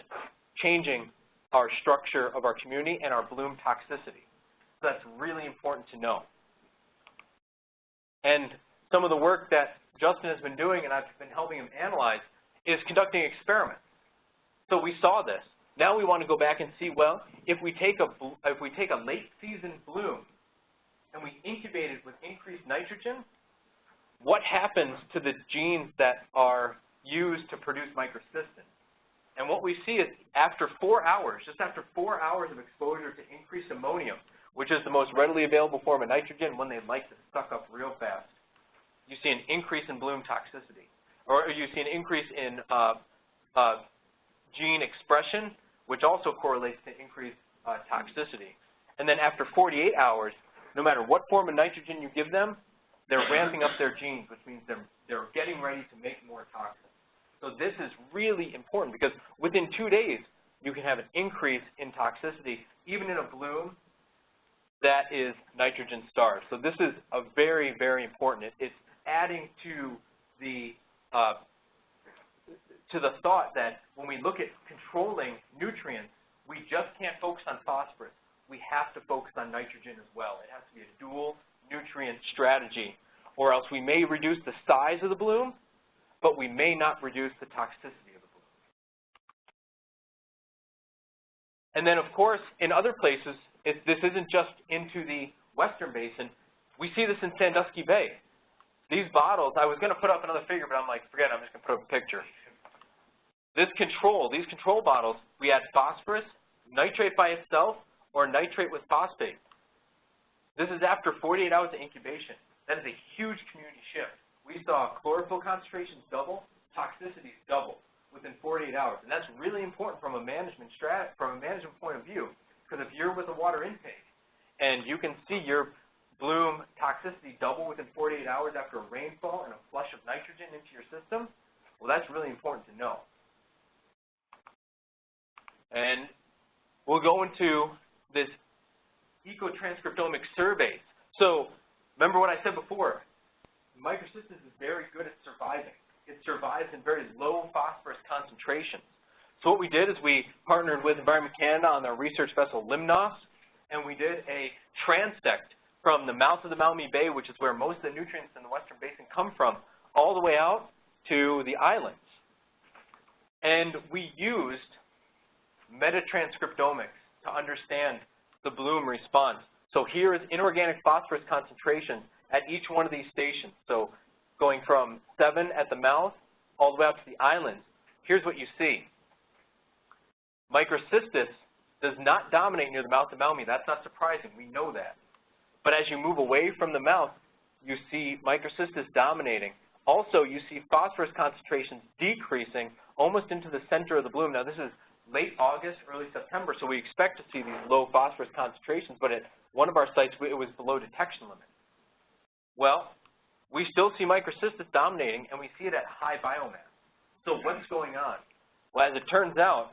changing our structure of our community and our bloom toxicity. So that's really important to know. And some of the work that Justin has been doing and I've been helping him analyze is conducting experiments. So we saw this. Now we want to go back and see, well, if we take a, if we take a late season bloom and we incubate it with increased nitrogen, what happens to the genes that are used to produce microcystin? And what we see is after four hours, just after four hours of exposure to increased ammonium, which is the most readily available form of nitrogen, one they like to suck up real fast, you see an increase in bloom toxicity. Or you see an increase in uh, uh, gene expression, which also correlates to increased uh, toxicity. And then after 48 hours, no matter what form of nitrogen you give them, they're ramping up their genes, which means they're, they're getting ready to make more toxins. So this is really important because within two days, you can have an increase in toxicity, even in a bloom that is nitrogen starved. So this is a very, very important. It, it's adding to the uh, to the thought that when we look at controlling nutrients, we just can't focus on phosphorus. We have to focus on nitrogen as well. It has to be a dual nutrient strategy or else we may reduce the size of the bloom, but we may not reduce the toxicity of the bloom. And then, of course, in other places, this isn't just into the western basin. We see this in Sandusky Bay. These bottles, I was going to put up another figure, but I'm like, forget it, I'm just going to put up a picture. This control, these control bottles, we add phosphorus, nitrate by itself, or nitrate with phosphate. This is after 48 hours of incubation. That is a huge community shift. We saw chlorophyll concentrations double, toxicities double within 48 hours. And that's really important from a management strat from a management point of view, because if you're with a water intake and you can see your bloom toxicity double within 48 hours after a rainfall and a flush of nitrogen into your system, well, that's really important to know. And we'll go into this ecotranscriptomic surveys. So remember what I said before, microcystis is very good at surviving. It survives in very low phosphorus concentrations. So what we did is we partnered with Environment Canada on their research vessel Limnos, and we did a transect from the mouth of the Maumee Bay, which is where most of the nutrients in the Western Basin come from, all the way out to the islands. And we used metatranscriptomics to understand the bloom response. So here is inorganic phosphorus concentration at each one of these stations. So going from 7 at the mouth all the way up to the islands, here's what you see. Microcystis does not dominate near the mouth of Maumee. That's not surprising. We know that. But as you move away from the mouth, you see microcystis dominating. Also, you see phosphorus concentrations decreasing almost into the center of the bloom. Now, this is late August, early September, so we expect to see these low phosphorus concentrations, but at one of our sites, it was below detection limit. Well, we still see microcystis dominating, and we see it at high biomass. So what's going on? Well, as it turns out,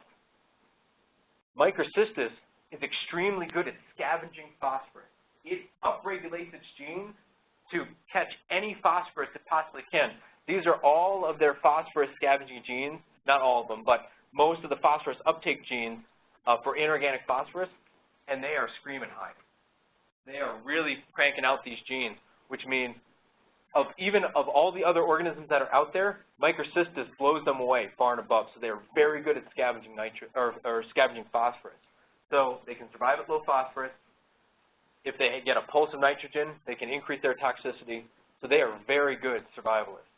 microcystis is extremely good at scavenging phosphorus. It upregulates its genes to catch any phosphorus it possibly can. These are all of their phosphorus scavenging genes, not all of them, but most of the phosphorus uptake genes uh, for inorganic phosphorus, and they are screaming high. They are really cranking out these genes, which means of even of all the other organisms that are out there, microcystis blows them away far and above. So they are very good at scavenging nitro or, or scavenging phosphorus. So they can survive at low phosphorus. If they get a pulse of nitrogen, they can increase their toxicity. So they are very good survivalists.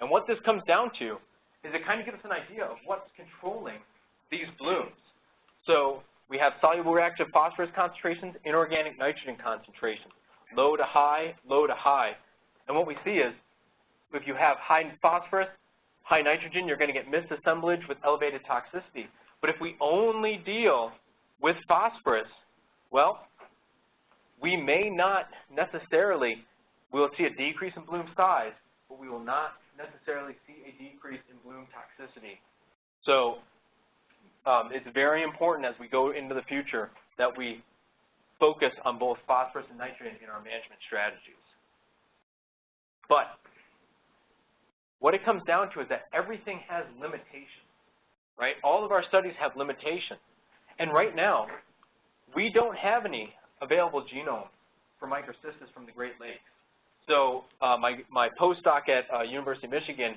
And what this comes down to is it kind of gives us an idea of what's controlling these blooms. So we have soluble reactive phosphorus concentrations, inorganic nitrogen concentrations, low to high, low to high. And what we see is if you have high phosphorus, high nitrogen, you're going to get misassemblage with elevated toxicity. But if we only deal with phosphorus, well, we may not necessarily, we'll see a decrease in bloom size, but we will not necessarily see a decrease in bloom toxicity. So um, it's very important as we go into the future that we focus on both phosphorus and nitrogen in our management strategies. But what it comes down to is that everything has limitations, right? All of our studies have limitations. And right now, we don't have any available genomes for microcystis from the Great Lakes. So uh, my, my postdoc at uh, University of Michigan,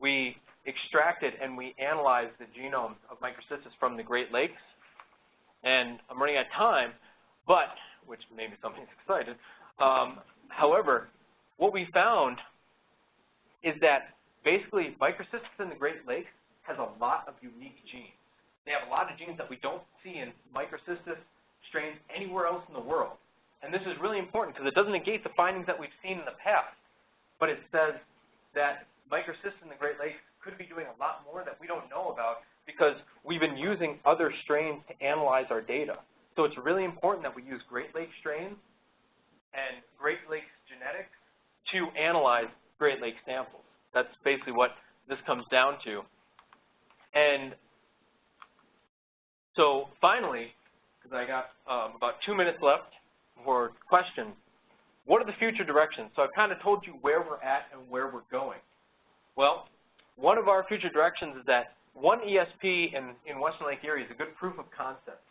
we extracted and we analyzed the genomes of microcystis from the Great Lakes. And I'm running out of time, but, which maybe somebody's excited. Um, however, what we found is that basically microcystis in the Great Lakes has a lot of unique genes. They have a lot of genes that we don't see in microcystis strains anywhere else in the world. And this is really important because it doesn't negate the findings that we've seen in the past, but it says that microcystis in the Great Lakes could be doing a lot more that we don't know about because we've been using other strains to analyze our data. So it's really important that we use Great Lakes strains and Great Lakes genetics to analyze Great Lakes samples. That's basically what this comes down to. And so finally, because I got um, about two minutes left, for questions. What are the future directions? So I've kind of told you where we're at and where we're going. Well, one of our future directions is that one ESP in, in Western Lake Erie is a good proof of concept.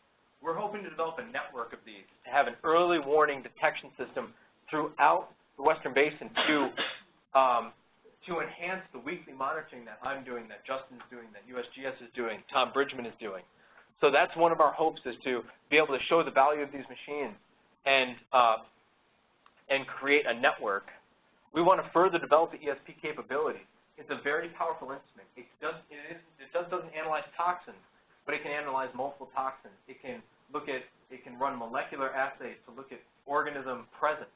We're hoping to develop a network of these to have an early warning detection system throughout the Western Basin to, um, to enhance the weekly monitoring that I'm doing, that Justin's doing, that USGS is doing, Tom Bridgeman is doing. So that's one of our hopes is to be able to show the value of these machines and, uh, and create a network. We want to further develop the ESP capability. It's a very powerful instrument. It does, it, is, it does, doesn't analyze toxins, but it can analyze multiple toxins. It can look at, it can run molecular assays to look at organism presence.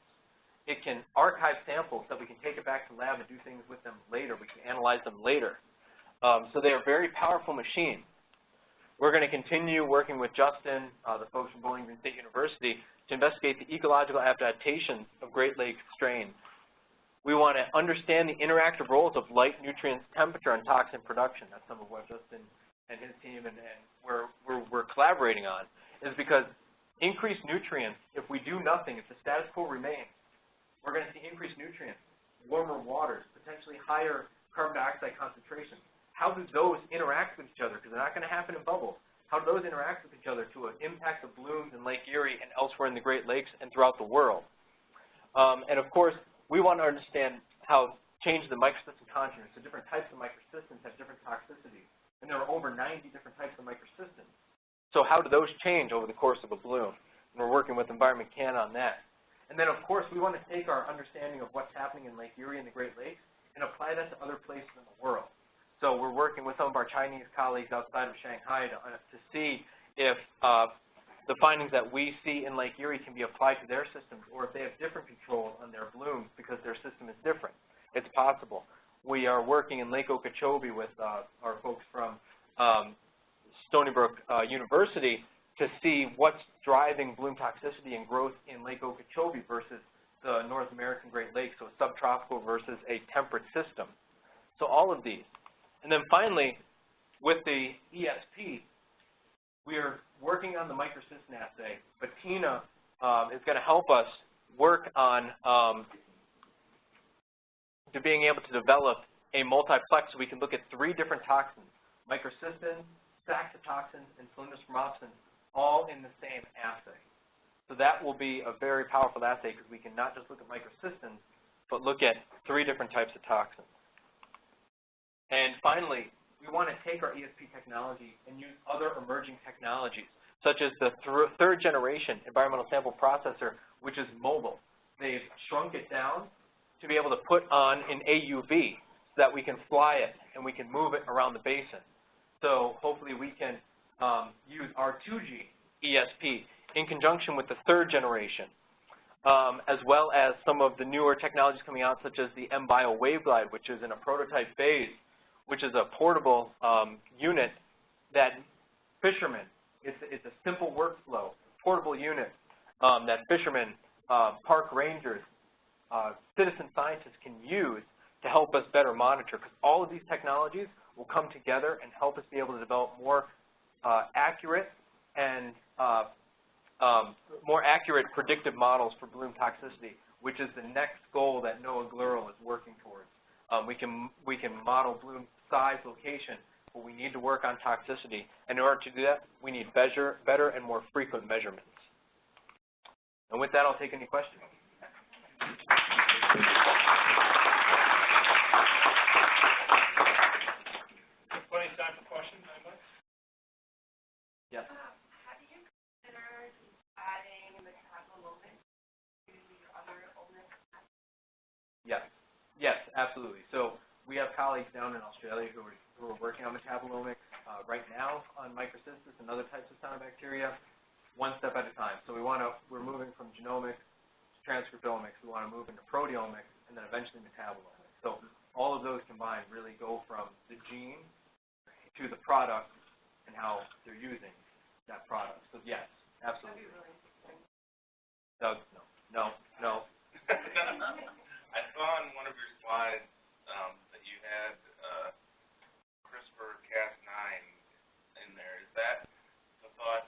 It can archive samples that we can take it back to lab and do things with them later. We can analyze them later. Um, so they are very powerful machines. We're going to continue working with Justin, uh, the folks from Bowling Green State University, to investigate the ecological adaptations of Great Lakes strains. We want to understand the interactive roles of light, nutrients, temperature, and toxin production. That's some of what Justin and his team and, and we're, we're, we're collaborating on, is because increased nutrients, if we do nothing, if the status quo remains, we're going to see increased nutrients, warmer waters, potentially higher carbon dioxide concentrations. How do those interact with each other? Because they're not going to happen in bubbles. How do those interact with each other to impact the blooms in Lake Erie and elsewhere in the Great Lakes and throughout the world? Um, and of course, we want to understand how change the microcystin contours. So different types of microcystins have different toxicities. And there are over 90 different types of microcystins. So how do those change over the course of a bloom? And we're working with Environment Can on that. And then, of course, we want to take our understanding of what's happening in Lake Erie and the Great Lakes and apply that to other places in the world. So we're working with some of our Chinese colleagues outside of Shanghai to, uh, to see if uh, the findings that we see in Lake Erie can be applied to their systems or if they have different controls on their blooms because their system is different. It's possible. We are working in Lake Okeechobee with uh, our folks from um, Stony Brook uh, University to see what's driving bloom toxicity and growth in Lake Okeechobee versus the North American Great Lakes, so subtropical versus a temperate system. So all of these. And then finally, with the ESP, we are working on the microcystin assay, but Tina um, is going to help us work on um, to being able to develop a multiplex so we can look at three different toxins, microcystin, saxitoxins, and cylindrospermopsins, all in the same assay. So that will be a very powerful assay because we can not just look at microcystins, but look at three different types of toxins. And finally, we want to take our ESP technology and use other emerging technologies, such as the th third generation environmental sample processor, which is mobile. They've shrunk it down to be able to put on an AUV so that we can fly it and we can move it around the basin. So hopefully we can um, use our 2G ESP in conjunction with the third generation, um, as well as some of the newer technologies coming out, such as the MBio Waveglide, which is in a prototype phase, which is a portable um, unit that fishermen, it's, it's a simple workflow, portable unit um, that fishermen, uh, park rangers, uh, citizen scientists can use to help us better monitor, because all of these technologies will come together and help us be able to develop more uh, accurate and uh, um, more accurate predictive models for bloom toxicity, which is the next goal that NOAA GLERL is working towards. Um, we can we can model bloom size, location, but we need to work on toxicity. And in order to do that, we need better, better and more frequent measurements. And with that, I'll take any questions. Plenty of time for questions, anybody? Yes. Um, Have you considered adding metabolomics to your other omics? Yes. Yes, absolutely. So we have colleagues down in Australia who are, who are working on metabolomics uh, right now on microcystis and other types of cyanobacteria, one step at a time. So we want to, we're moving from genomics to transcriptomics. We want to move into proteomics and then eventually metabolomics. So all of those combined really go from the gene to the product and how they're using that product. So yes, That'd absolutely. be really interesting. Doug, no, no, no. I saw on one of your slides, um, that you had, uh, CRISPR-Cas9 in there. Is that the thought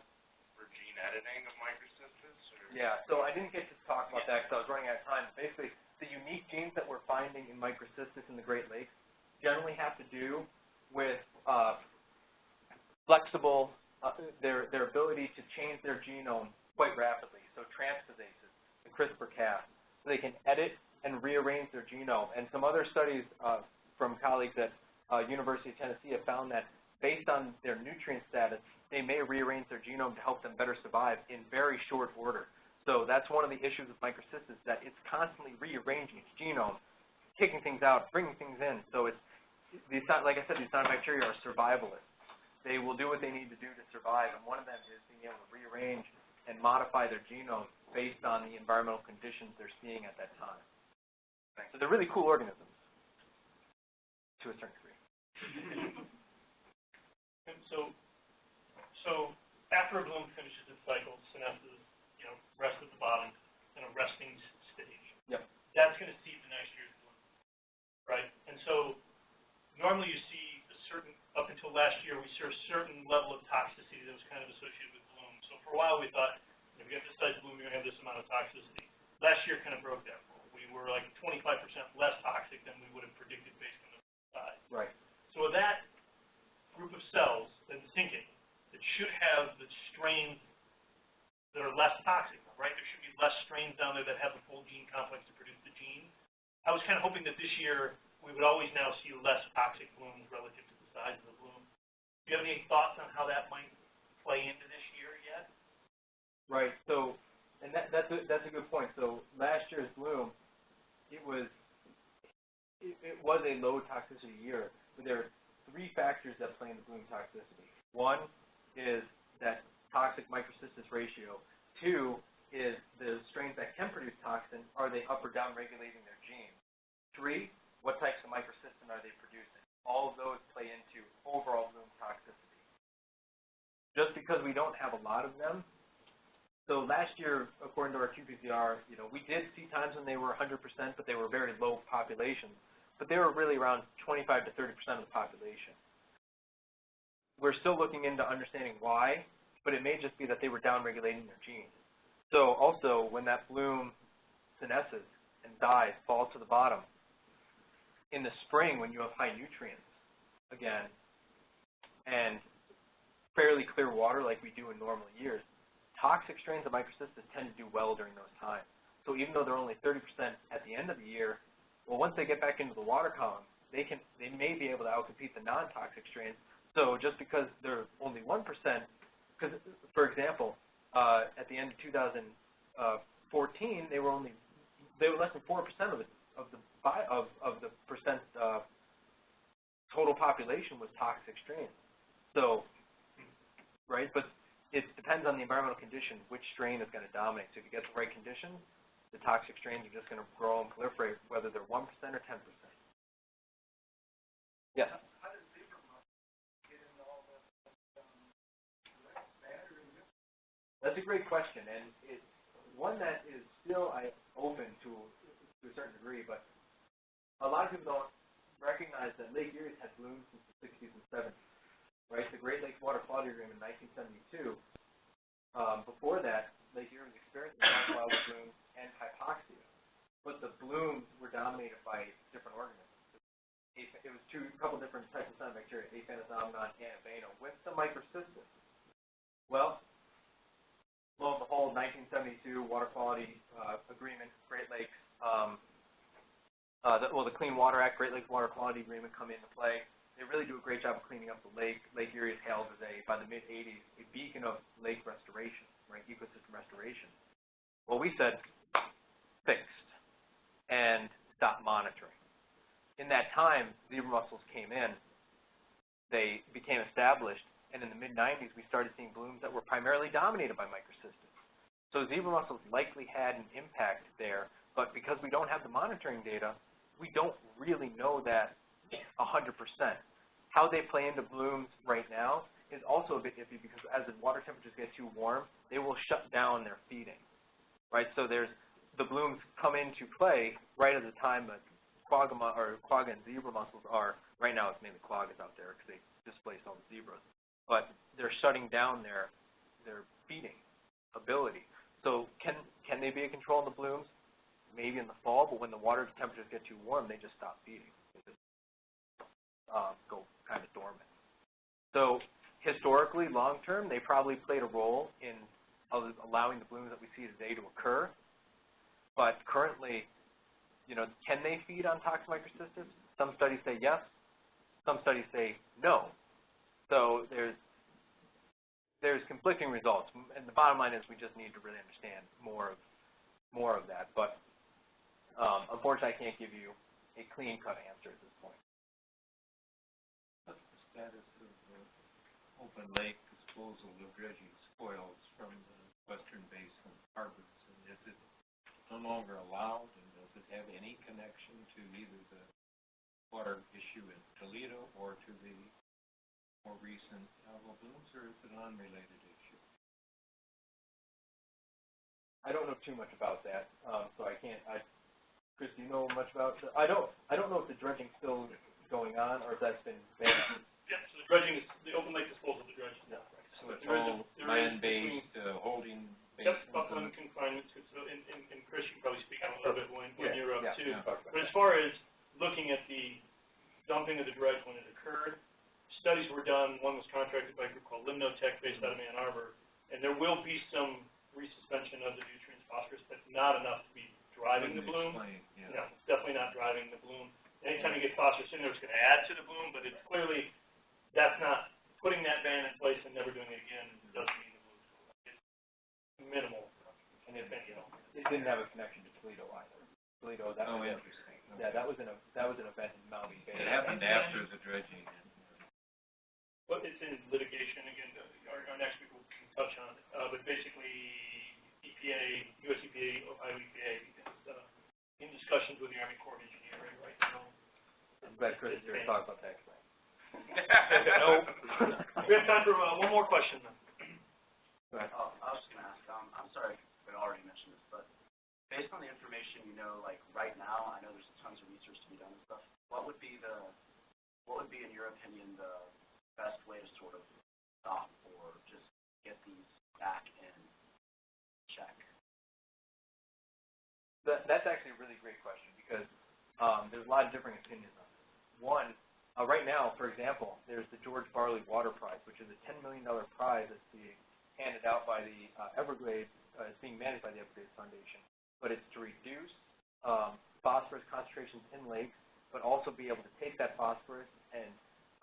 for gene editing of microcystis? Yeah, so I didn't get to talk about that because I was running out of time. Basically, the unique genes that we're finding in microcystis in the Great Lakes generally have to do with uh, flexible, uh, their, their ability to change their genome quite rapidly. So transposases, the CRISPR-Cas. so they can edit and rearrange their genome. And some other studies uh, from colleagues at uh, University of Tennessee have found that based on their nutrient status, they may rearrange their genome to help them better survive in very short order. So that's one of the issues with microcystis, that it's constantly rearranging its genome, kicking things out, bringing things in. So it's, these, like I said, these cyanobacteria are survivalists. They will do what they need to do to survive, and one of them is being able to rearrange and modify their genome based on the environmental conditions they're seeing at that time. So they're really cool organisms, to a certain degree. And so, so after a bloom finishes its cycle, senesces, you know, rests at the bottom, in a resting stage. Yep. That's gonna seed the next year's bloom, right? And so, normally you see a certain, up until last year, we saw a certain level of toxicity that was kind of associated with bloom. So for a while, we thought, if you get this size bloom, you're gonna have this amount of toxicity. Last year kind of broke that rule. We were like twenty-five percent less toxic than we would have predicted based on size. Right. So with that group of cells that's sinking, it should have the strains that are less toxic, right? There should be less strains down there that have the full gene complex to produce the gene. I was kind of hoping that this year, we would always now see less toxic blooms relative to the size of the bloom. Do you have any thoughts on how that might play into this year yet? Right. So, and that, that's a, that's a good point. So last year's bloom, it was it, it was a low toxicity year, but there are three factors that play into bloom toxicity. One is that toxic microcystis ratio. Two is the strains that can produce toxin, are they up or down regulating their genes? Three, what types of microcystin are they producing? All of those play into overall bloom toxicity. Just because we don't have a lot of them so last year, according to our qPCR, you know, we did see times when they were 100%, but they were very low populations. But they were really around 25 to 30% of the population. We're still looking into understanding why, but it may just be that they were downregulating their genes. So also, when that bloom senesces and dies, falls to the bottom, in the spring when you have high nutrients, again, and fairly clear water like we do in normal years, toxic strains of microcystis tend to do well during those times. So even though they're only 30% at the end of the year, well, once they get back into the water column, they can they may be able to outcompete the non-toxic strains. So just because they're only 1%, because for example, uh, at the end of 2014, they were only they were less than 4% of the of the of of the percent uh, total population was toxic strains. So, right, but it depends on the environmental condition which strain is going to dominate. So if you get the right conditions, the toxic strains are just going to grow and proliferate, whether they're 1% or 10%. Yes? That's a great question, and it's one that is still I, open to, to a certain degree, but a lot of people don't recognize that Lake Erie has bloomed since the 60s and 70s right? The Great Lakes Water Quality Agreement in 1972. Um, before that, Erie was experiencing wildflower blooms and hypoxia, but the blooms were dominated by different organisms. It was two, a couple different types of cyanobacteria, Aphanizomenon and Anabaena, with some microcystis. Well, lo and behold, 1972 Water Quality uh, Agreement, Great Lakes, um, uh, the, well, the Clean Water Act, Great Lakes Water Quality Agreement come into play they really do a great job of cleaning up the lake. Lake Erie is hailed as a, by the mid-'80s, a beacon of lake restoration, right, ecosystem restoration. Well, we said fixed and stop monitoring. In that time, zebra mussels came in, they became established, and in the mid-'90s, we started seeing blooms that were primarily dominated by microcystis. So zebra mussels likely had an impact there, but because we don't have the monitoring data, we don't really know that 100%. How they play into blooms right now is also a bit iffy because as the water temperatures get too warm, they will shut down their feeding, right? So there's the blooms come into play right at the time that quagga or quagga and zebra mussels are. Right now, it's mainly quaggas out there because they displaced all the zebras, but they're shutting down their their feeding ability. So can can they be a control in the blooms? Maybe in the fall, but when the water temperatures get too warm, they just stop feeding. Uh, go kind of dormant. So historically, long term, they probably played a role in allowing the blooms that we see today to occur. But currently, you know, can they feed on toxic? Some studies say yes, some studies say no. So there's, there's conflicting results, and the bottom line is we just need to really understand more of, more of that. But, um, unfortunately, I can't give you a clean-cut answer at this point. Status of the open lake disposal of dredging spoils from the western basin harbors? And is it no longer allowed, and does it have any connection to either the water issue in Toledo or to the more recent algal blooms, or is it an unrelated issue? I don't know too much about that, um, so I can't, I, Chris, do you know much about, the- I don't, I don't know if the dredging's still going on, or if that's been banned. Yep, so the dredging is, the open lake disposal of the dredge. Yeah. So it's There is a- all land-based, uh, holding basins? Yep, upland confinement, so, and, and, and Chris, you can probably speak on a little bit when, when Yeah, you're up yeah, too. yeah. But as far as looking at the dumping of the dredge when it occurred, studies were done, one was contracted by a group called Limnotech based out of Ann Arbor, and there will be some resuspension of the nutrients phosphorus, that's not enough to be driving the bloom. explain, yeah. No, it's definitely not driving the bloom. Anytime you get phosphorus in there, it's gonna add to the bloom, but it's clearly, that's not, putting that ban in place and never doing it again doesn't mean the bloom's. It's minimal, and if any, you know. It didn't have a connection to Toledo either. Toledo, that Oh, was, a- interesting. yeah, that was an, that was an event in Maumee Bay. It happened after the dredging. But it's in litigation, again, our, our next week we can touch on it, uh, but basically EPA, US EPA, Ohio EPA, is, uh, in discussions with the Army Corps of Engineering right now. I'm glad Chris is here to talk about that. No. We have time for, uh, one more question then. Go. Oh, I was just gonna ask, um, I'm sorry if I already mentioned this, but based on the information you know, like, right now, I know there's tons of research to be done and stuff, what would be the, what would be, in your opinion, the best way to sort of stop or just get these back in check? That, that's actually a really great question, because, um, there's a lot of different opinions on this. One, uh, right now, for example, there's the George Barley Water Prize, which is a ten million dollar prize that's being handed out by the, uh, Everglades, uh, it's being managed by the Everglades Foundation. But it's to reduce, um, phosphorus concentrations in lakes, but also be able to take that phosphorus and,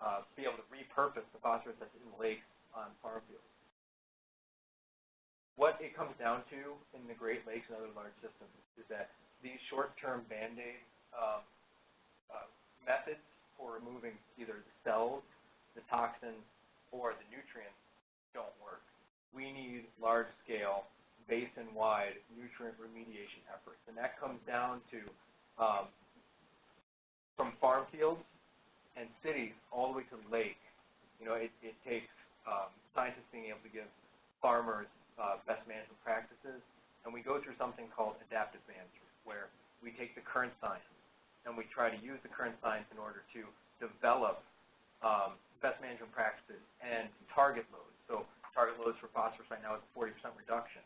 uh, be able to repurpose the phosphorus that's in lakes on farm fields. What it comes down to in the Great Lakes and other large systems is that these short-term Band-Aid, um, uh, methods for removing either the cells, the toxins, or the nutrients don't work. We need large-scale, basin-wide nutrient remediation efforts, and that comes down to, um, from farm fields and cities all the way to the lake. You know, it, it takes, um, scientists being able to give farmers, uh, best management practices, and we go through something called adaptive management, where we take the current science and we try to use the current science in order to develop um, best management practices and target loads. So target loads for phosphorus right now is a 40% reduction.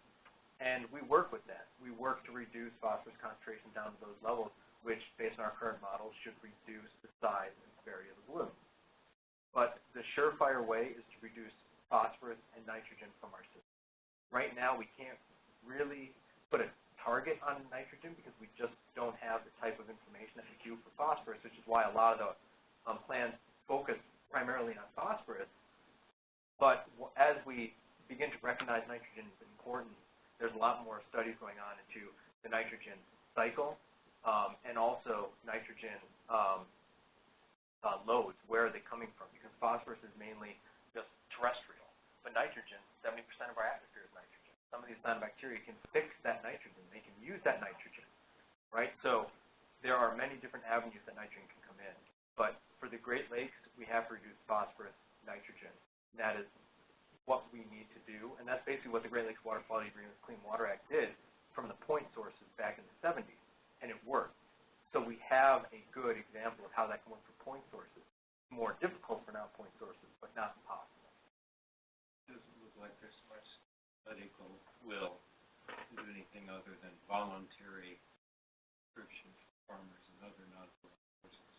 And we work with that. We work to reduce phosphorus concentration down to those levels, which, based on our current models, should reduce the size and severity of the bloom. But the surefire way is to reduce phosphorus and nitrogen from our system. Right now, we can't really put a target on nitrogen because we just don't have the type of information that we do for phosphorus, which is why a lot of the um, plans focus primarily on phosphorus. But as we begin to recognize nitrogen is important, there's a lot more studies going on into the nitrogen cycle um, and also nitrogen um, uh, loads. Where are they coming from? Because phosphorus is mainly just terrestrial, but nitrogen, 70% of our atmosphere. Some of these cyanobacteria can fix that nitrogen. They can use that nitrogen, right? So there are many different avenues that nitrogen can come in. But for the Great Lakes, we have to reduce phosphorus, nitrogen. That is what we need to do, and that's basically what the Great Lakes Water Quality Agreement Clean Water Act did from the point sources back in the 70s, and it worked. So we have a good example of how that can work for point sources. More difficult for non-point sources, but not impossible. Doesn't look like there's much political will to do anything other than voluntary prescriptions for farmers and other non-farm sources.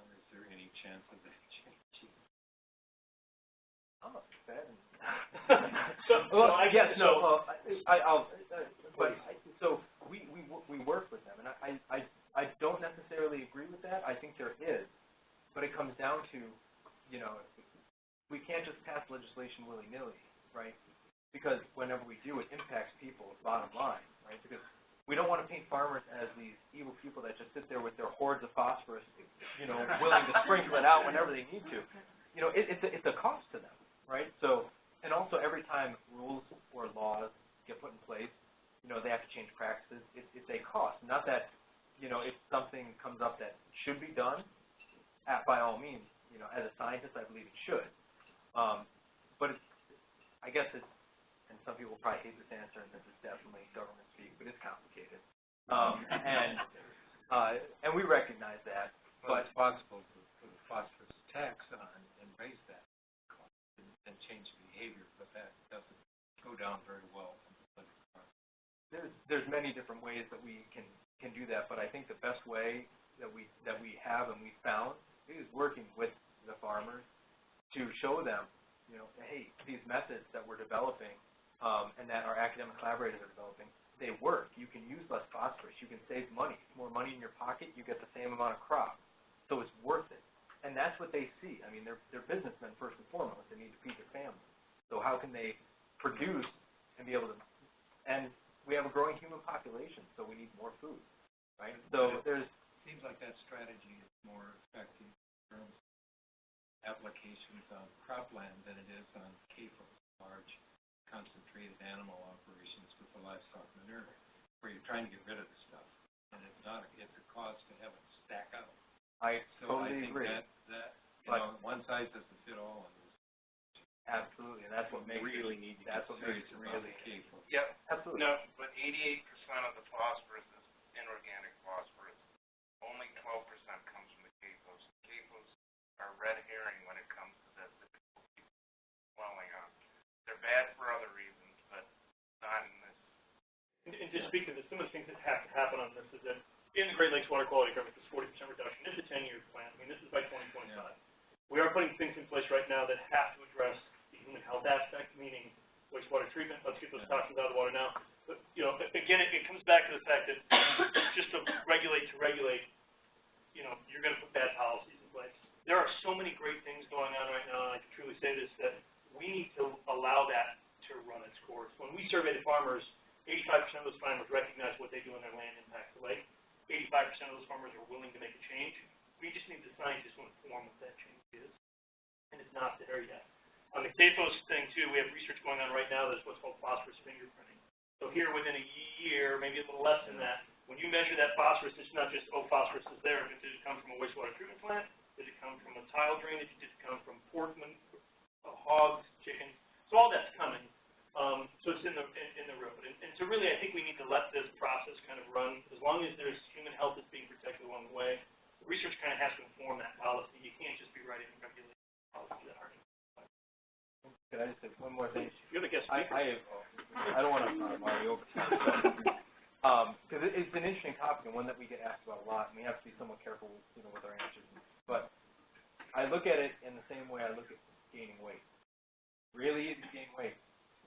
Or is there any chance of that changing? I'm bad. So, Well, so I guess, no, so, uh, I, I- I'll, uh, but, I- so, we, we work with them. And I, I, I don't necessarily agree with that. I think there is. But it comes down to, you know, we can't just pass legislation willy-nilly, right? Because whenever we do, it impacts people's bottom line, right? Because we don't want to paint farmers as these evil people that just sit there with their hordes of phosphorus, you know, willing to sprinkle it out whenever they need to. You know, it, it's a, it's a cost to them, right? So, and also every time rules or laws get put in place, you know, they have to change practices. It, it's a cost. Not that, you know, if something comes up that should be done, at, by all means, you know, as a scientist, I believe it should. Um, but it's, I guess it's, and some people probably hate this answer, and this is definitely government speak, but it's complicated. Um, and, uh, and we recognize that, Well, but, it's possible to put a phosphorus tax on and raise that cost and, and change behavior, but that doesn't go down very well in the political process. there's, there's many different ways that we can, can do that, but I think the best way that we, that we have and we found is working with the farmers to show them, you know, hey, these methods that we're developing, um, and that our academic collaborators are developing, they work. You can use less phosphorus. You can save money. More money in your pocket, you get the same amount of crop. So it's worth it. And that's what they see. I mean, they're, they're businessmen first and foremost. They need to feed their family. So how can they produce and be able to, and we have a growing human population, so we need more food, right? So there's, Seems like that strategy is more effective in terms of applications on cropland than it is on CAFOs, large concentrated animal operations with the livestock manure, where you're trying to get rid of the stuff. And it's not, it's a cost to have it stack out. I So I totally think agree. that, that, you But- know, one size doesn't fit all, and Absolutely, and that's what makes it, really need to that's get what makes it really, the Yep, absolutely. no, but eighty-eight percent of the phosphorus is inorganic phosphorus. Only twelve percent comes from the CAFOs. CAFOs are red herring when it comes to this, that people keep dwelling on. They're bad for other reasons, but not in this. And, and to speak to this, some of the things that have to happen on this is that in the Great Lakes Water Quality Agreement, this forty percent reduction, this is a ten-year plan. I mean, this is by twenty twenty-five. We are putting things in place right now that have to address the human health aspect, meaning wastewater treatment. Let's get those toxins out of the water now. But, you know, again, it, it comes back to the fact that just to regulate to regulate, you know, you're gonna put bad policies in place. There are so many great things going on right now, and I can truly say this, that we need to allow that to run its course. When we survey the farmers, eighty-five percent of those farmers recognize what they do in their land impacts the lake. Eighty-five percent of those farmers are willing to make a change. We just need the scientists to inform what that change is, and it's not there yet. On the CAFOS thing too, we have research going on right now that's what's called phosphorus fingerprinting. So here, within a year, maybe a little less than that, when you measure that phosphorus, it's not just, oh, phosphorus is there, did it come from a wastewater treatment plant? Did it come from a tile drainage? Did it come from pork, man- uh, hogs, chickens? So all that's coming. Um, so it's in the, in, in the road. And, and so really, I think we need to let this process kind of run, as long as there's human health is being protected along the way. The research kind of has to inform that policy. You can't just be writing regulations policies that aren't. Could I just say one more thing? You're the guest I, speaker. I, I don't wanna, uh, Marty, overtime, but, um, cause it, it's an interesting topic and one that we get asked about a lot, and we have to be somewhat careful, with, you know, with our answers. But I look at it in the same way I look at gaining weight. Really easy to gain weight,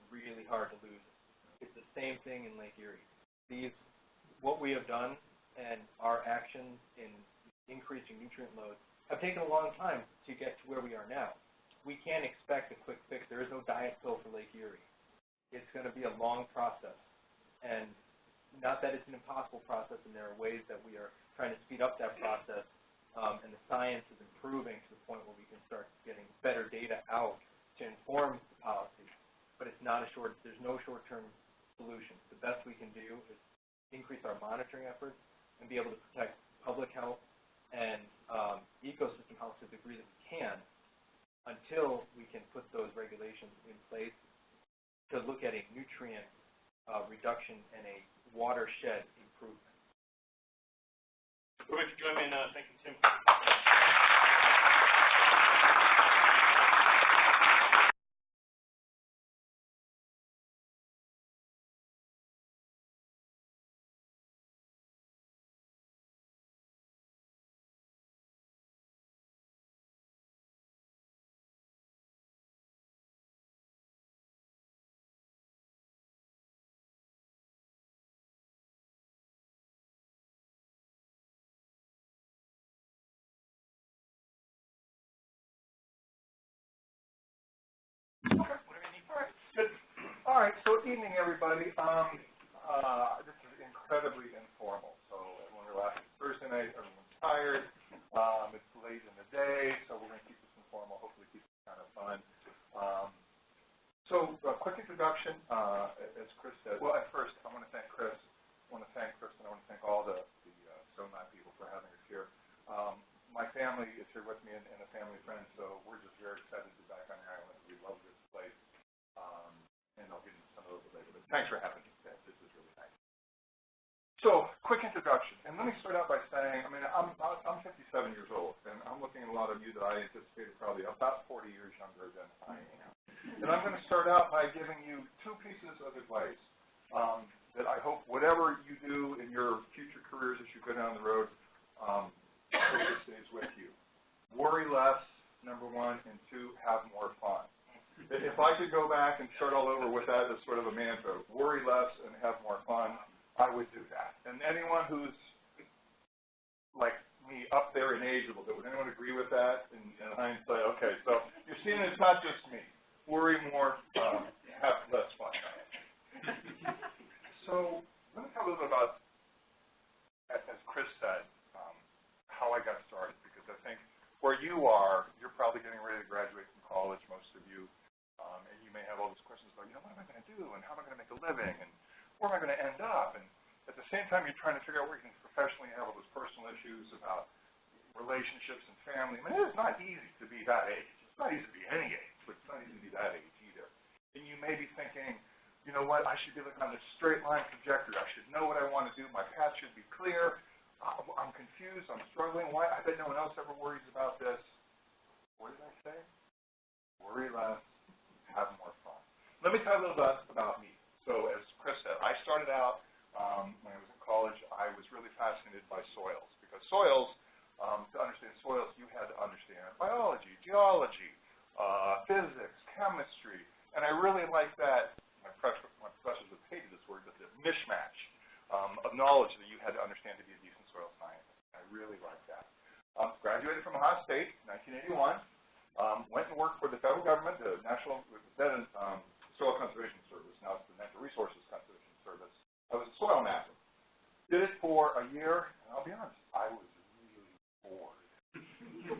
really hard to lose. it. It's the same thing in Lake Erie. These, what we have done and our actions in increasing nutrient loads have taken a long time to get to where we are now. We can't expect a quick fix. There is no diet pill for Lake Erie. It's gonna be a long process. And not that it's an impossible process, and there are ways that we are trying to speed up that process, um, and the science is improving to the point where we can start getting better data out to inform the policy. But it's not a short, there's no short-term solution. The best we can do is increase our monitoring efforts and be able to protect public health and, um, ecosystem health to the degree that we can until we can put those regulations in place to look at a nutrient, uh, reduction and a watershed improvement. Everybody join me in, uh, thanking right, so evening, everybody. Um, uh, this is incredibly informal. So when we last Thursday night, everyone's tired. Um, it's late in the day, so we're going to keep this informal. Hopefully, keep it kind of fun. Um, so a quick introduction, uh, as Chris said. Well, at first, I want to thank Chris. I want to thank Chris, and I want to thank all the the uh, Stone people for having us here. Um, my family is here with me and, and a family friend, so we're just very excited to be back on the island. We love this place. Um, and I'll get into some of those later, but thanks for having me. Yeah, This is really nice. So, quick introduction, and let me start out by saying, I mean, I'm, I'm 57 years old, and I'm looking at a lot of you that I anticipated probably about 40 years younger than I am. And I'm going to start out by giving you two pieces of advice um, that I hope whatever you do in your future careers as you go down the road, um, stays with you. Worry less, number one, and two, have more fun. If I could go back and start all over with that as sort of a mantra, worry less and have more fun, I would do that. And anyone who's like me up there in age a little bit, would anyone agree with that in, in hindsight? Okay, so you're seeing it's not just me. Worry more, um, have less fun. So let me talk a little bit about, as Chris said, um, how I got started, because I think where you are, you're probably getting ready to graduate from college, most of you, um, and you may have all these questions about, you know, what am I going to do, and how am I going to make a living, and where am I going to end up, and at the same time, you're trying to figure out where you can professionally have all those personal issues about relationships and family. I mean, it is not easy to be that age. It's not easy to be any age, but it's not easy to be that age either. And you may be thinking, you know what, I should be looking on this straight line trajectory. I should know what I want to do. My path should be clear. I'm confused. I'm struggling. Why? I bet no one else ever worries about this. What did I say? Worry less, have more fun. Let me tell you a little bit about me. So as Chris said, I started out um, when I was in college, I was really fascinated by soils because soils, um, to understand soils, you had to understand biology, geology, uh, physics, chemistry, and I really liked that. My, my professors would hated this word, but the mishmash um, of knowledge that you had to understand to be a decent soil scientist. I really liked that. Um, graduated from Ohio State in 1981. Um, went and worked for the federal government, the National then um, Soil Conservation Service. Now it's the Natural Resources Conservation Service. I was a soil mapper. Did it for a year, and I'll be honest, I was really bored.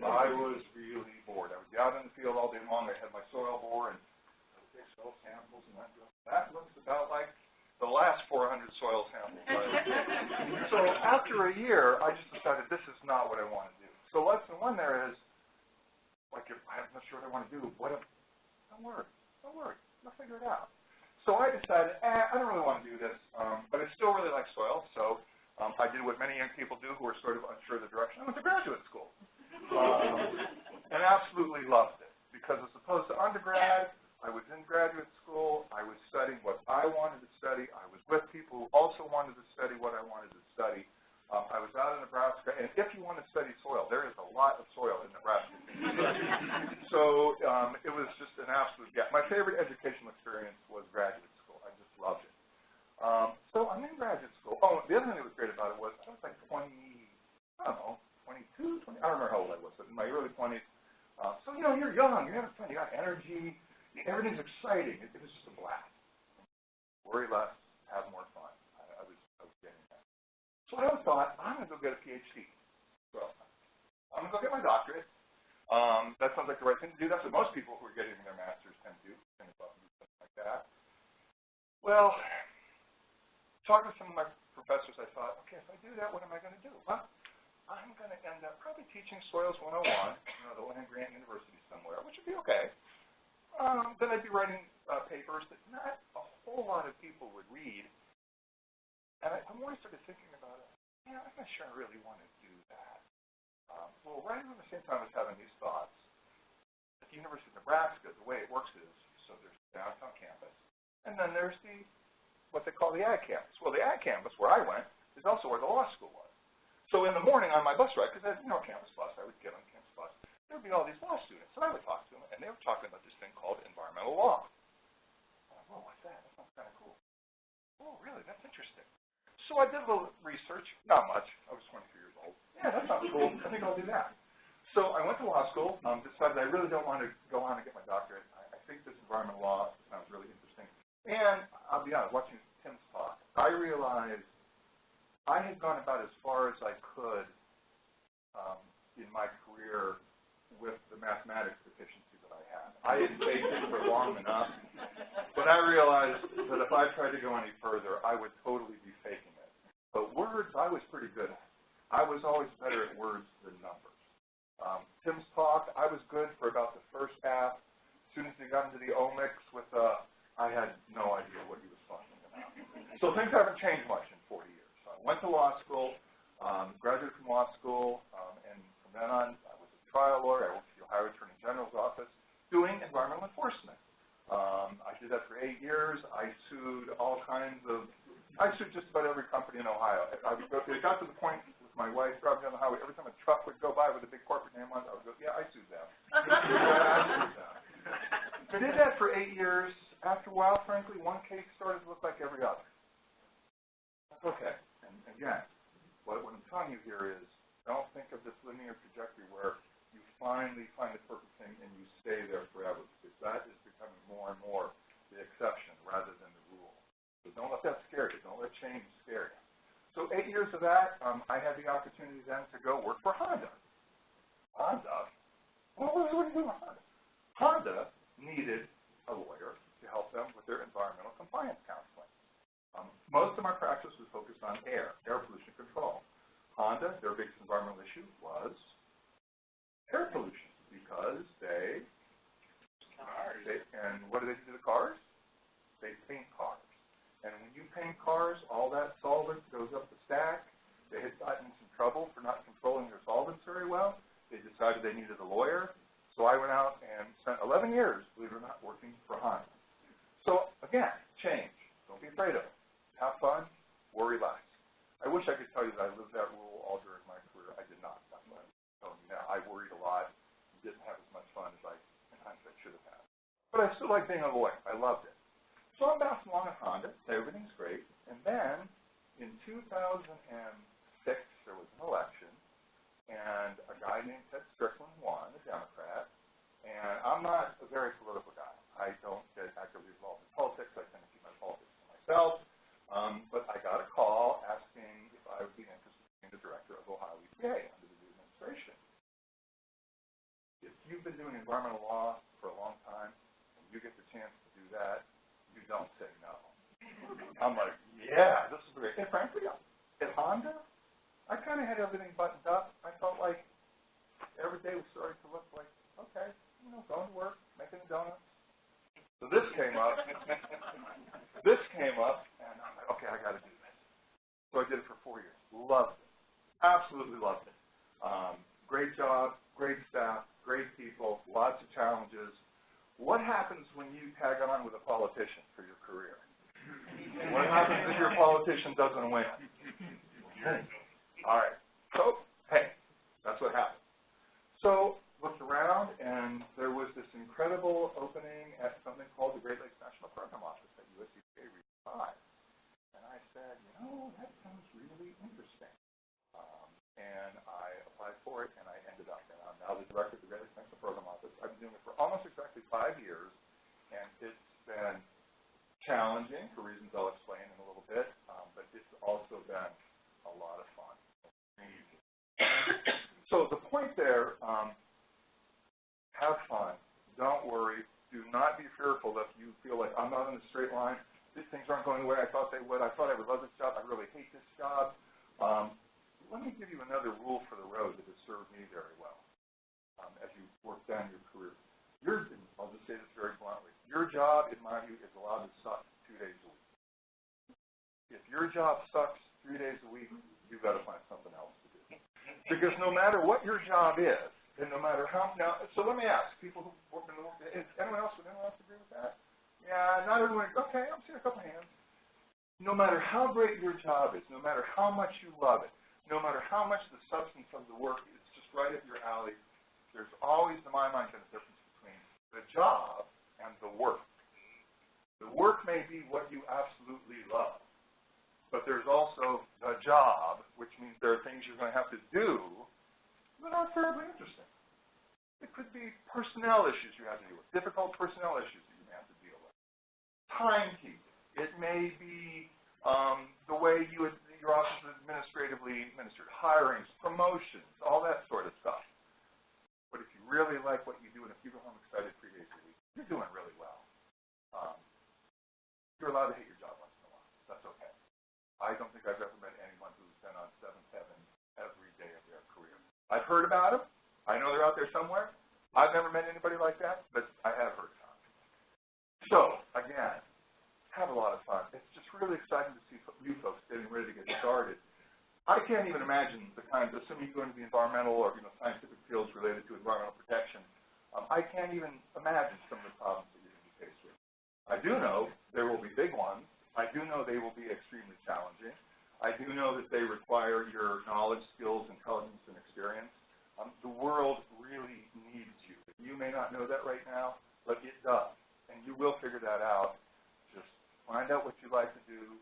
I was really bored. I would be out in the field all day long. I had my soil bore and I would take soil samples, and I'd go, that looks about like the last 400 soil samples. I so after a year, I just decided this is not what I want to do. So lesson one there is, like, if I'm not sure what I want to do, what if, don't worry, don't worry, I'll figure it out. So I decided, eh, I don't really want to do this, um, but I still really like soil, so um, I did what many young people do who are sort of unsure of the direction. I went to graduate school um, and absolutely loved it because as opposed to undergrad, I was in graduate school, I was studying what I wanted to study, I was with people who also wanted to study what I wanted to study. Um, I was out in Nebraska, and if you want to study soil, there is a lot of soil in Nebraska. so um, it was just an absolute yeah. My favorite educational experience was graduate school. I just loved it. Um, so I'm in graduate school. Oh, the other thing that was great about it was I was like 20, I don't know, 22, 20, I don't remember how old I was, but in my early 20s. Uh, so, you know, you're young, you're having fun, you got energy, everything's exciting. It, it was just a blast. Worry less, have more fun. I, I was, I was getting that. So I thought, I'm going to go get a PhD. So I'm going to go get my doctorate. Um, that sounds like the right thing to do. That's what most people who are getting their master's tend to do, think about something like that. Well, talking to some of my professors, I thought, okay, if I do that, what am I going to do? Well, I'm going to end up probably teaching Soils 101, you know, the land grant university somewhere, which would be okay. Um, then I'd be writing uh, papers that not a whole lot of people would read. And I, I'm always sort thinking about it, yeah, I'm not sure I really want to do that. Um, well, right around the same time I was having these thoughts, at the University of Nebraska, the way it works is, so there's the downtown campus, and then there's the, what they call the ag campus. Well, the ag campus, where I went, is also where the law school was. So in the morning on my bus ride, because you know, campus bus, I would get on campus bus, there would be all these law students, and I would talk to them, and they were talking about this thing called environmental law. Whoa, what's that? That sounds kind of cool. Oh, really? That's interesting. So I did a little research, not much. I was 23 years old. Yeah, that sounds cool. I think I'll do that. So I went to law school, um, decided I really don't want to go on and get my doctorate. I, I think this environmental law sounds really interesting. And I'll be honest, watching Tim's talk, I realized I had gone about as far as I could um, in my career with the mathematics deficiency that I had. I had faked it for long enough, but I realized that if I tried to go any further, I would totally be faking. But words, I was pretty good at. I was always better at words than numbers. Um, Tim's talk, I was good for about the first half. As soon as he got into the omics with, uh, I had no idea what he was talking about. So things haven't changed much in 40 years. So I went to law school, um, graduated from law school, um, and from then on, I was a trial lawyer. I worked for the Ohio Attorney General's office doing environmental enforcement. Um, I did that for eight years. I sued all kinds of, I sued just about every company in Ohio. I would go, it got to the point with my wife driving down the highway, every time a truck would go by with a big corporate name on it, I would go, yeah, I sued them. Yeah, I sued them. I did that for eight years. After a while, frankly, one case started to look like every other. Okay. And again, what, what I'm telling you here is, don't think of this linear trajectory where you finally find the perfect thing and you stay there forever, because that is becoming more and more the exception rather than. So don't let that scare you. Don't let change scare you. So eight years of that, um, I had the opportunity then to go work for Honda. Honda? Well, what are you doing with Honda? Honda needed a lawyer to help them with their environmental compliance counseling. Um, most of my practice was focused on air, air pollution control. Honda, their biggest environmental issue was air pollution because they, they and what do they do to the cars? They paint cars. Paint cars, all that solvent goes up the stack. They had gotten in some trouble for not controlling their solvents very well. They decided they needed a lawyer. So I went out and spent 11 years, believe it or not, working for Honda. So again, change. Don't be afraid of it. Have fun, worry less. I wish I could tell you that I lived that rule all during my career. I did not. I'm telling you now. I worried a lot, didn't have as much fun as I, in hindsight, should have had. But I still like being a lawyer. I loved it. So I'm bouncing along at Honda. Everything's great. And then in 2006, there was an election, and a guy named Ted Strickland won, a Democrat. And I'm not a very political guy. I don't get actively involved in politics. I tend to keep my politics to myself. Um, but I got a call asking if I would be interested in being the director of Ohio EPA under the new administration. If you've been doing environmental law for a long time and you get the chance to do that, don't say no. I'm like, yeah, this is great. And frankly, at Honda, I kind of had everything buttoned up. I felt like every day was starting to look like, okay, you know, going to work, making donuts. So this came up. this came up, and I'm like, okay, I got to do this. So I did it for four years. Loved it. Absolutely loved it. Um, great job, great staff, great people, lots of challenges. What happens when you tag on with a politician for your career? What happens if your politician doesn't win? All right. So, hey, that's what happened. So, looked around, and there was this incredible opening at something called the Great Lakes National Program Office at USEPA Region 5. And I said, you know, that sounds really interesting. Um, and I applied for it, and I ended up. I'm now the director of the Great Lakes Program Office. I've been doing it for almost exactly five years, and it's been challenging for reasons I'll explain in a little bit, um, but it's also been a lot of fun. so the point there, um, have fun. Don't worry. Do not be fearful if you feel like I'm not in a straight line. These things aren't going the way I thought they would. I thought I would love this job. I really hate this job. Um, let me give you another rule for the road that has served me very well um, as you work down your career. Your, I'll just say this very bluntly. Your job, in my view, is allowed to suck two days a week. If your job sucks three days a week, you've got to find something else to do. Because no matter what your job is, and no matter how, now, so let me ask, people who work in the, is anyone else, would anyone else agree with that? Yeah, not everyone, okay, I'm seeing a couple hands. No matter how great your job is, no matter how much you love it, no matter how much the substance of the work is just right up your alley, there's always, to my mind, been a difference between the job and the work. The work may be what you absolutely love, but there's also the job, which means there are things you're going to have to do that aren't terribly interesting. It could be personnel issues you have to deal with, difficult personnel issues that you have to deal with. timekeeping. It may be, um, the way you, your office is administratively administered, hirings, promotions, all that sort of stuff. But if you really like what you do, and if you go home excited three days a week, you're doing really well. Um, you're allowed to hate your job once in a while. That's okay. I don't think I've ever met anyone who's been on seventh heaven every day of their career. I've heard about them. I know they're out there somewhere. I've never met anybody like that, but I have heard about them. So, again, have a lot of fun. It's just really exciting to see you folks getting ready to get started. I can't even imagine the kinds, assuming you go into the environmental or, you know, scientific fields related to environmental protection, um, I can't even imagine some of the problems that you're going to be faced with. I do know there will be big ones. I do know they will be extremely challenging. I do know that they require your knowledge, skills, intelligence, and experience. Um, the world really needs you. You may not know that right now, but it does, and you will figure that out. Just find out what you like to do,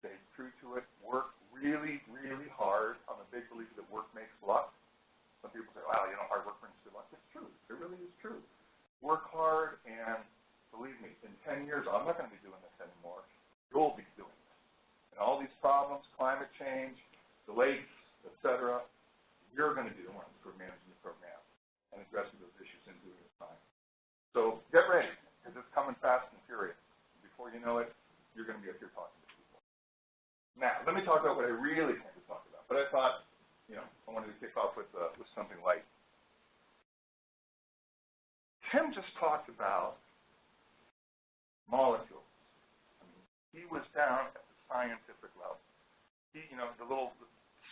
stay true to it, work really, really hard. I'm a big believer that work makes luck. Some people say, wow, you know, hard work brings good luck. It's true. It really is true. Work hard, and believe me, in 10 years, I'm not going to be doing this anymore. You'll be doing this. And all these problems, climate change, the lakes, et cetera, you're going to be the ones who are managing the program and addressing those issues doing it fine. So get ready, because it's coming fast and furious. Before you know it, you're going to be up here talking. Now, let me talk about what I really came to talk about. But I thought, you know, I wanted to kick off with, uh, with something light. Tim just talked about molecules. I mean, he was down at the scientific level. He, you know, the little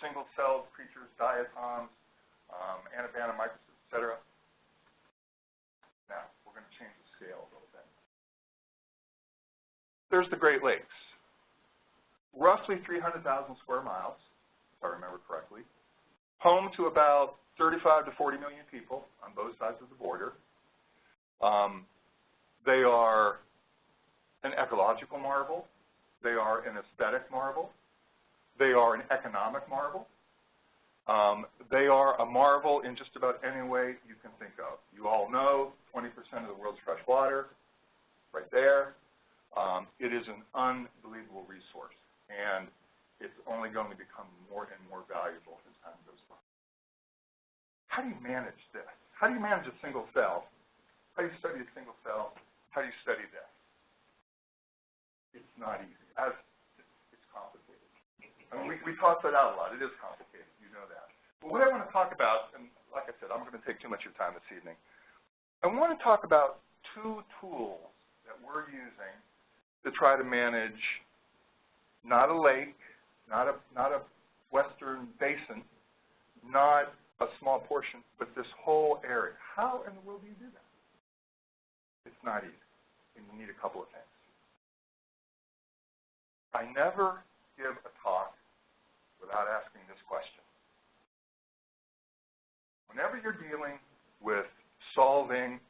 single-celled creatures, diatoms, um, et cetera. Now, we're going to change the scale a little bit. There's the Great Lakes. Roughly 300,000 square miles, if I remember correctly. Home to about 35 to 40 million people on both sides of the border. Um, they are an ecological marvel. They are an aesthetic marvel. They are an economic marvel. Um, they are a marvel in just about any way you can think of. You all know 20% of the world's fresh water, right there. Um, it is an unbelievable resource, and it's only going to become more and more valuable as time goes by. How do you manage this? How do you manage a single cell? How do you study a single cell? How do you study this? It's not easy. As, it's complicated. I mean, we, we talk that out a lot. It is complicated. You know that. But what I want to talk about, and like I said, I'm going to take too much of your time this evening. I want to talk about two tools that we're using to try to manage not a lake, not a, not a western basin, not a small portion, but this whole area. How in the world do you do that? It's not easy, and you need a couple of things. I never give a talk without asking this question. Whenever you're dealing with solving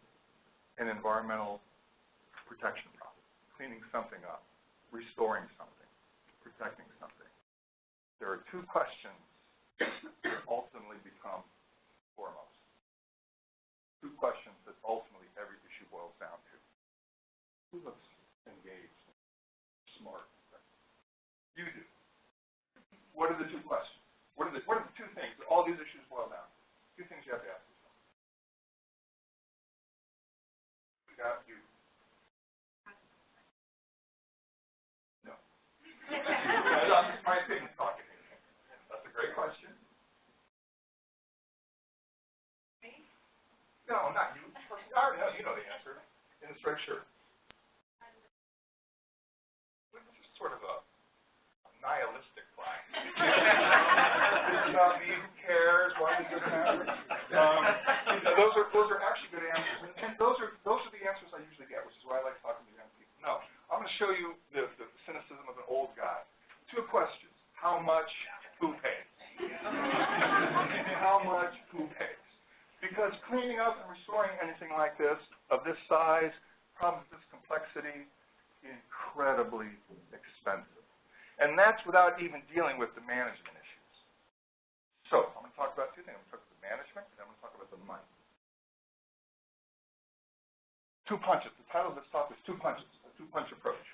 an environmental protection problem, cleaning something up, restoring something, protecting something, there are two questions that ultimately become foremost. Two questions that ultimately every issue boils down to. Who looks engaged, smart? You do. What are the two questions? What are the, what are the two things that all these issues boil down to? Two things you have to ask yourself. Got you. No. That's my opinion talking here. That's a great question. No, not you. I already know, you know the answer. In the shirt. This is sort of a nihilistic line. It's about me, who cares, why does it matter? Um, you know, those are, those are actually good answers, and, and those are, those are the answers I usually get, which is why I like talking to young people. No, I'm gonna show you the, the cynicism of an old guy. Two questions, how much, who pays? How much, who pays? Because cleaning up and restoring anything like this, of this size, problems this complexity, incredibly expensive. And that's without even dealing with the management issues. So, I'm going to talk about two things. I'm going to talk about the management, and I'm going to talk about the money. Two punches. The title of this talk is Two Punches. a two-punch approach.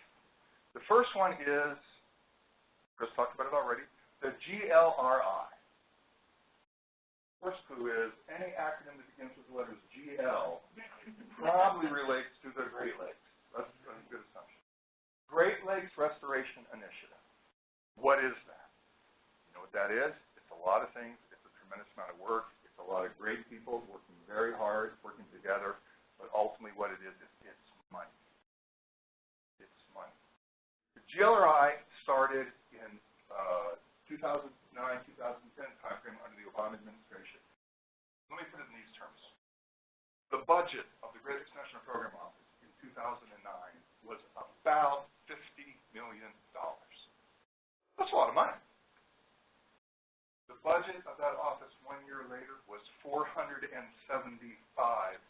The first one is, Chris talked about it already, the GLRI. First clue is, any acronym that begins with the letters GL probably relates to the Great Lakes. That's a good assumption. Great Lakes Restoration Initiative. What is that? You know what that is? It's a lot of things. It's a tremendous amount of work. It's a lot of great people working very hard, working together. But ultimately what it is, is it's money. It's money. The GLRI started in uh, 2009, 2010 timeframe under the Obama administration. Let me put it in these terms. The budget of the Great National Program Office in 2009 was about $50 million. That's a lot of money. The budget of that office one year later was $475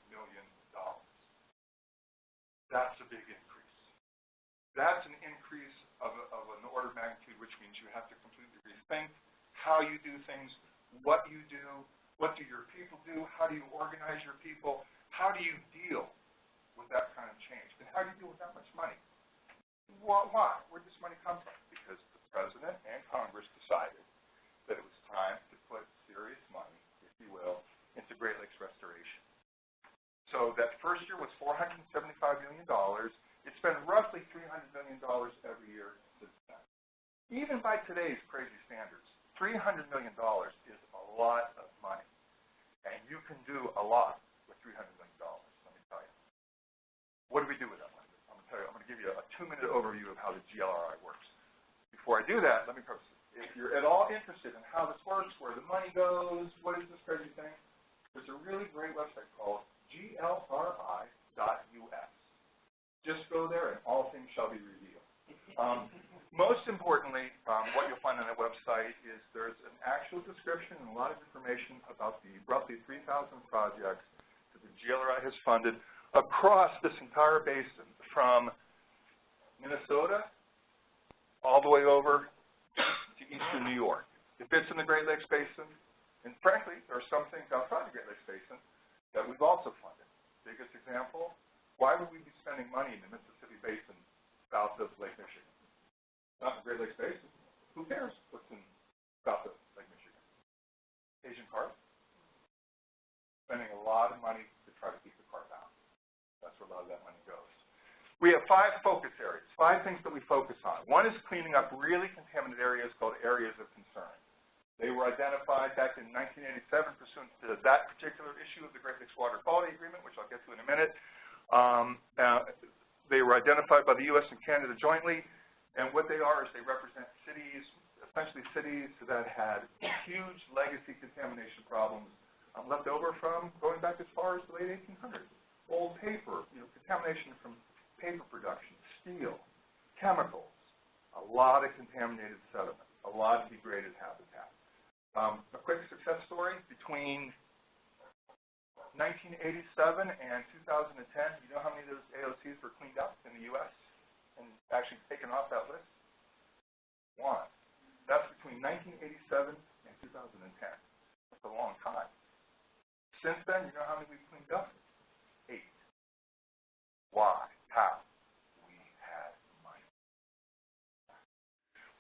million. That's a big increase. That's an increase of, of an order of magnitude, which means you have to completely rethink how you do things, what you do, what do your people do, how do you organize your people, how do you deal with that kind of change, and how do you deal with that much money? Why? Where does this money come from? Because the President and Congress decided that it was time to put serious money, if you will, into Great Lakes restoration. So that first year was $475 million. It's been roughly $300 million every year since then. Even by today's crazy standards, $300 million is a lot of money. And you can do a lot with $300 million, let me tell you. What do we do with that money? I'm going to tell you, I'm going to give you a two-minute overview of how the GLRI works. Before I do that, let me preface. If you're at all interested in how this works, where the money goes, what is this crazy thing, there's a really great website called glri.us. Just go there and all things shall be revealed. Um, most importantly, um, what you'll find on that website is there's an actual description and a lot of information about the roughly 3,000 projects that the GLRI has funded across this entire basin from Minnesota all the way over to eastern New York. It fits in the Great Lakes Basin, and frankly, there are some things outside the Great Lakes Basin that we've also funded. Biggest example, why would we be spending money in the Mississippi Basin south of Lake Michigan? Not the Great Lakes Basin. Who cares what's in south Lake Michigan? Asian carp. Spending a lot of money to try to keep the carp out. That's where a lot of that money goes. We have five focus areas, five things that we focus on. One is cleaning up really contaminated areas called areas of concern. They were identified back in 1987 pursuant to that particular issue of the Great Lakes Water Quality Agreement, which I'll get to in a minute. Um, uh, they were identified by the U.S. and Canada jointly, and what they are is they represent cities, essentially cities that had huge legacy contamination problems um, left over from going back as far as the late 1800s. Old paper, you know, contamination from paper production, steel, chemicals, a lot of contaminated sediment, a lot of degraded habitat. Um, a quick success story between 1987 and 2010, you know how many of those AOCs were cleaned up in the U.S. and actually taken off that list? One. That's between 1987 and 2010. That's a long time. Since then, you know how many we've cleaned up? Eight. Why? How? We had money.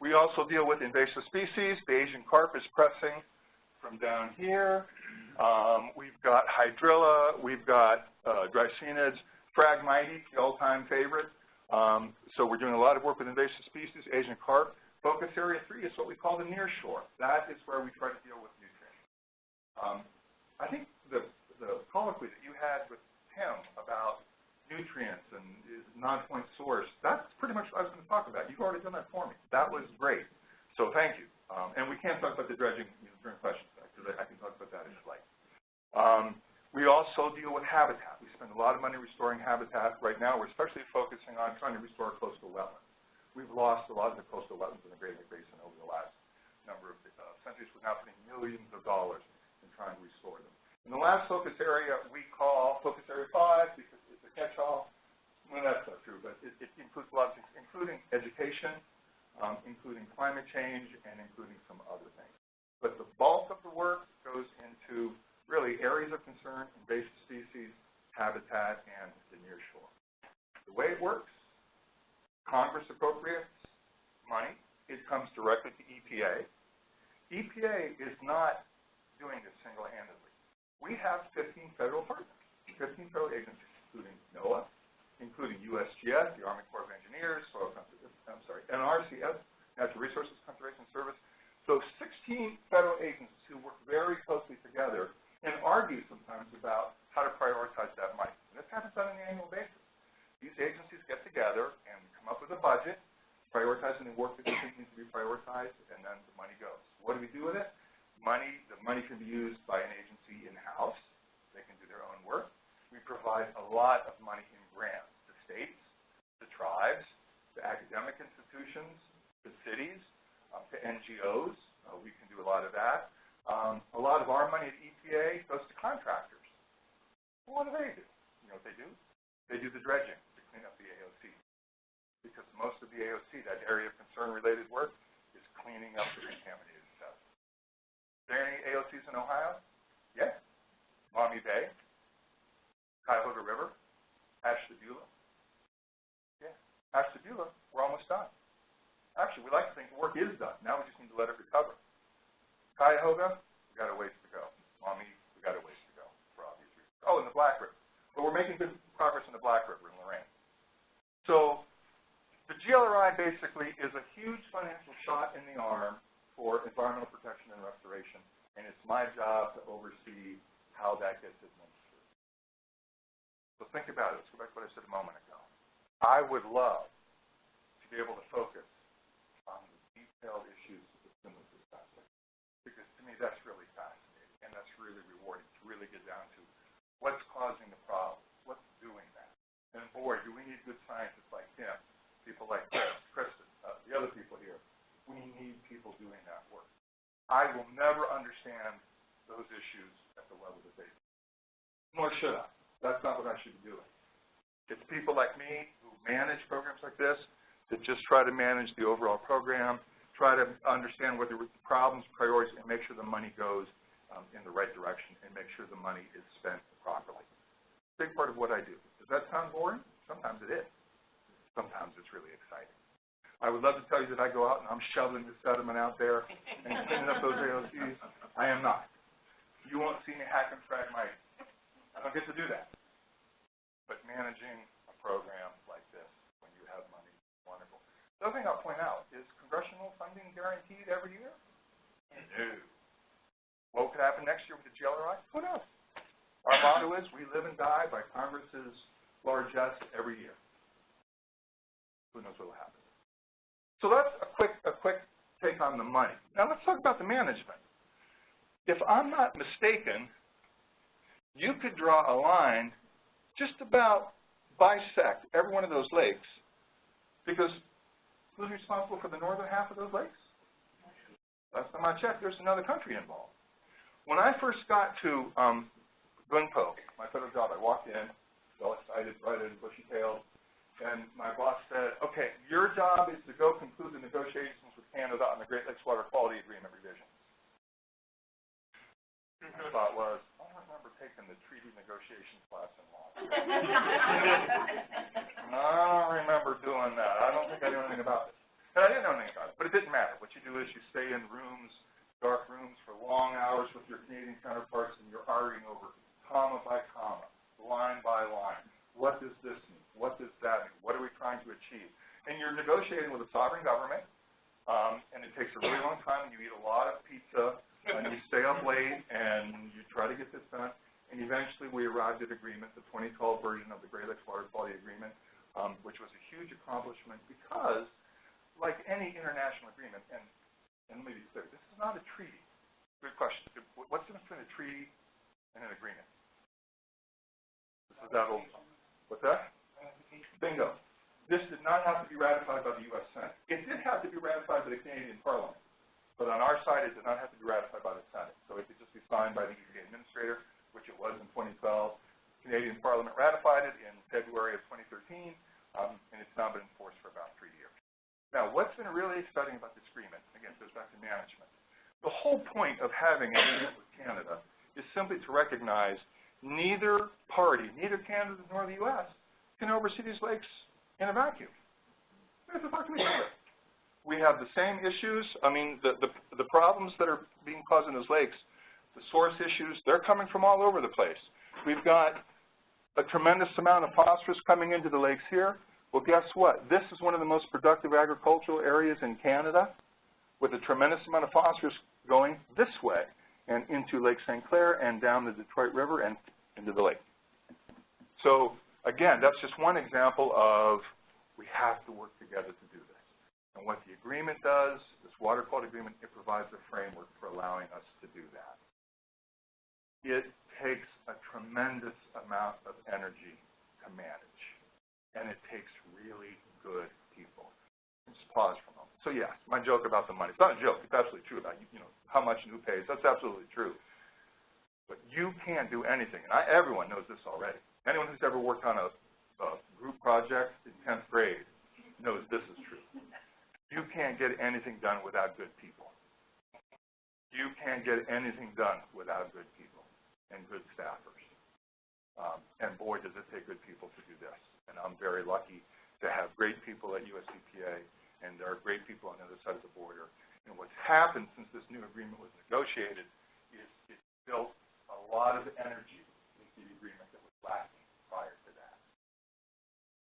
We also deal with invasive species. The Asian carp is pressing from down here. Um, we've got hydrilla. We've got uh, dreissenids. Phragmites, the all-time favorite. Um, so we're doing a lot of work with invasive species, Asian carp. Focus area three is what we call the near shore. That is where we try to deal with nutrients. Um, I think the, the colloquy that you had with Tim about nutrients and non-point source, that's pretty much what I was going to talk about. You've already done that for me. That was great. So thank you. Um, and we can talk about the dredging you know, during questions, because I, I can talk about that if you like. Um, we also deal with habitat. We spend a lot of money restoring habitat. Right now, we're especially focusing on trying to restore coastal wetlands. We've lost a lot of the coastal wetlands in the Great Lake Basin over the last number of uh, centuries. We're now spending millions of dollars in trying to restore them. And the last focus area we call Focus Area 5 because it's a catch-all. Well, that's not true, but it, it includes a lot of things, including education, um, including climate change, and including some other things. But the bulk of the work goes into really areas of concern, invasive species, habitat, and the near shore. The way it works, Congress appropriates money, it comes directly to EPA. EPA is not doing this single-handedly. We have 15 federal partners, 15 federal agencies, including NOAA, including USGS, the Army Corps of Engineers, Soil I'm sorry, NRCS, Natural Resources Conservation Service. So 16 federal agencies who work very closely together and argue sometimes about how to prioritize that money. And this happens on an annual basis. These agencies get together and come up with a budget, prioritizing the work that they think needs to be prioritized, and then the money goes. What do we do with it? Money, the money can be used by an agency in-house. They can do their own work. We provide a lot of money in grants to states, to tribes, to academic institutions, to cities, um, to NGOs. Uh, we can do a lot of that. Um, a lot of our money at EPA goes to contractors. Well, what do they do? You know what they do? They do the dredging to clean up the AOC. Because most of the AOC, that area of concern related work, is cleaning up the contaminated stuff. Is there any AOCs in Ohio? Yes. Maumee Bay, Cuyahoga River, Ashtabula. Yeah, Ashtabula, we're almost done. Actually, we like to think the work is done. Now we just need to let it recover. Cuyahoga, we've got a ways to go. Maumee, we've got a ways to go for obvious reasons. Oh, and the Black River. But we're making good progress in the Black River in Lorain. So the GLRI basically is a huge financial shot in the arm for environmental protection and restoration, and it's my job to oversee how that gets administered. So think about it. Let's go back to what I said a moment ago. I would love to be able to focus on the detailed issues that Tim was because to me that's really fascinating, and that's really rewarding to really get down to what's causing the problem. And boy, do we need good scientists like him, people like Kristen, uh, the other people here. We need people doing that work. I will never understand those issues at the level that they do. Nor should I. That's not what I should be doing. It's people like me who manage programs like this that just try to manage the overall program, try to understand what the problems, priorities, and make sure the money goes um, in the right direction and make sure the money is spent properly. Big part of what I do. Does that sound boring? Sometimes it is. Sometimes it's really exciting. I would love to tell you that I go out and I'm shoveling the sediment out there and cleaning up those AOCs. I am not. You won't see me hack and frag my, I don't get to do that. But managing a program like this, when you have money, is wonderful. The other thing I'll point out is congressional funding guaranteed every year? No. What could happen next year with the GLRI? Who knows? Our motto is, we live and die by Congress's largesse every year. Who knows what will happen? So that's a quick, a quick take on the money. Now let's talk about the management. If I'm not mistaken, you could draw a line just about bisect every one of those lakes, because who's responsible for the northern half of those lakes? Last time I checked, there's another country involved. When I first got to um, GLNPO, my federal job, I walked in, all excited, bright and bushy-tailed, and my boss said, okay, your job is to go conclude the negotiations with Canada on the Great Lakes Water Quality Agreement revision. My mm-hmm. thought was, I don't remember taking the treaty negotiations class in law. I don't remember doing that. I don't think I knew anything about it. And I didn't know anything about it, but it didn't matter. What you do is you stay in rooms, dark rooms for long hours with your Canadian counterparts, and you're arguing over comma by comma, line by line. What does this mean? What does that mean? What are we trying to achieve? And you're negotiating with a sovereign government, um, and it takes a really long time, and you eat a lot of pizza, and you stay up late, and you try to get this done. And eventually, we arrived at agreement, the 2012 version of the Great Lakes Water Quality Agreement, um, which was a huge accomplishment because, like any international agreement, and, and let me be clear, this is not a treaty. Good question. What's the difference between a treaty and an agreement? That what's that? Bingo. This did not have to be ratified by the U.S. Senate. It did have to be ratified by the Canadian Parliament, but on our side, it did not have to be ratified by the Senate. So it could just be signed by the EPA administrator, which it was in 2012. Canadian Parliament ratified it in February of 2013, um, and it's now been enforced for about three years. Now, what's been really exciting about this agreement, again, goes back to management. The whole point of having an agreement with Canada is simply to recognize neither party, neither Canada nor the U.S., can oversee these lakes in a vacuum. To talk to me about it. We have the same issues, I mean, the, the, the problems that are being caused in those lakes, the source issues, they're coming from all over the place. We've got a tremendous amount of phosphorus coming into the lakes here. Well, guess what? This is one of the most productive agricultural areas in Canada with a tremendous amount of phosphorus going this way and into Lake St. Clair and down the Detroit River and into the lake. So, again, that's just one example of we have to work together to do this. And what the agreement does, this water quality agreement, it provides a framework for allowing us to do that. It takes a tremendous amount of energy to manage, and it takes really good people. Just pause for a moment. So yes, my joke about the money, it's not a joke, it's absolutely true about, you know, how much and who pays, that's absolutely true. But you can't do anything, and I, everyone knows this already. Anyone who's ever worked on a, a group project in 10th grade knows this is true. You can't get anything done without good people. You can't get anything done without good people and good staffers. Um, and boy, does it take good people to do this. And I'm very lucky to have great people at USEPA, and there are great people on the other side of the border. And what's happened since this new agreement was negotiated is it built a lot of energy into the agreement that was lacking prior to that.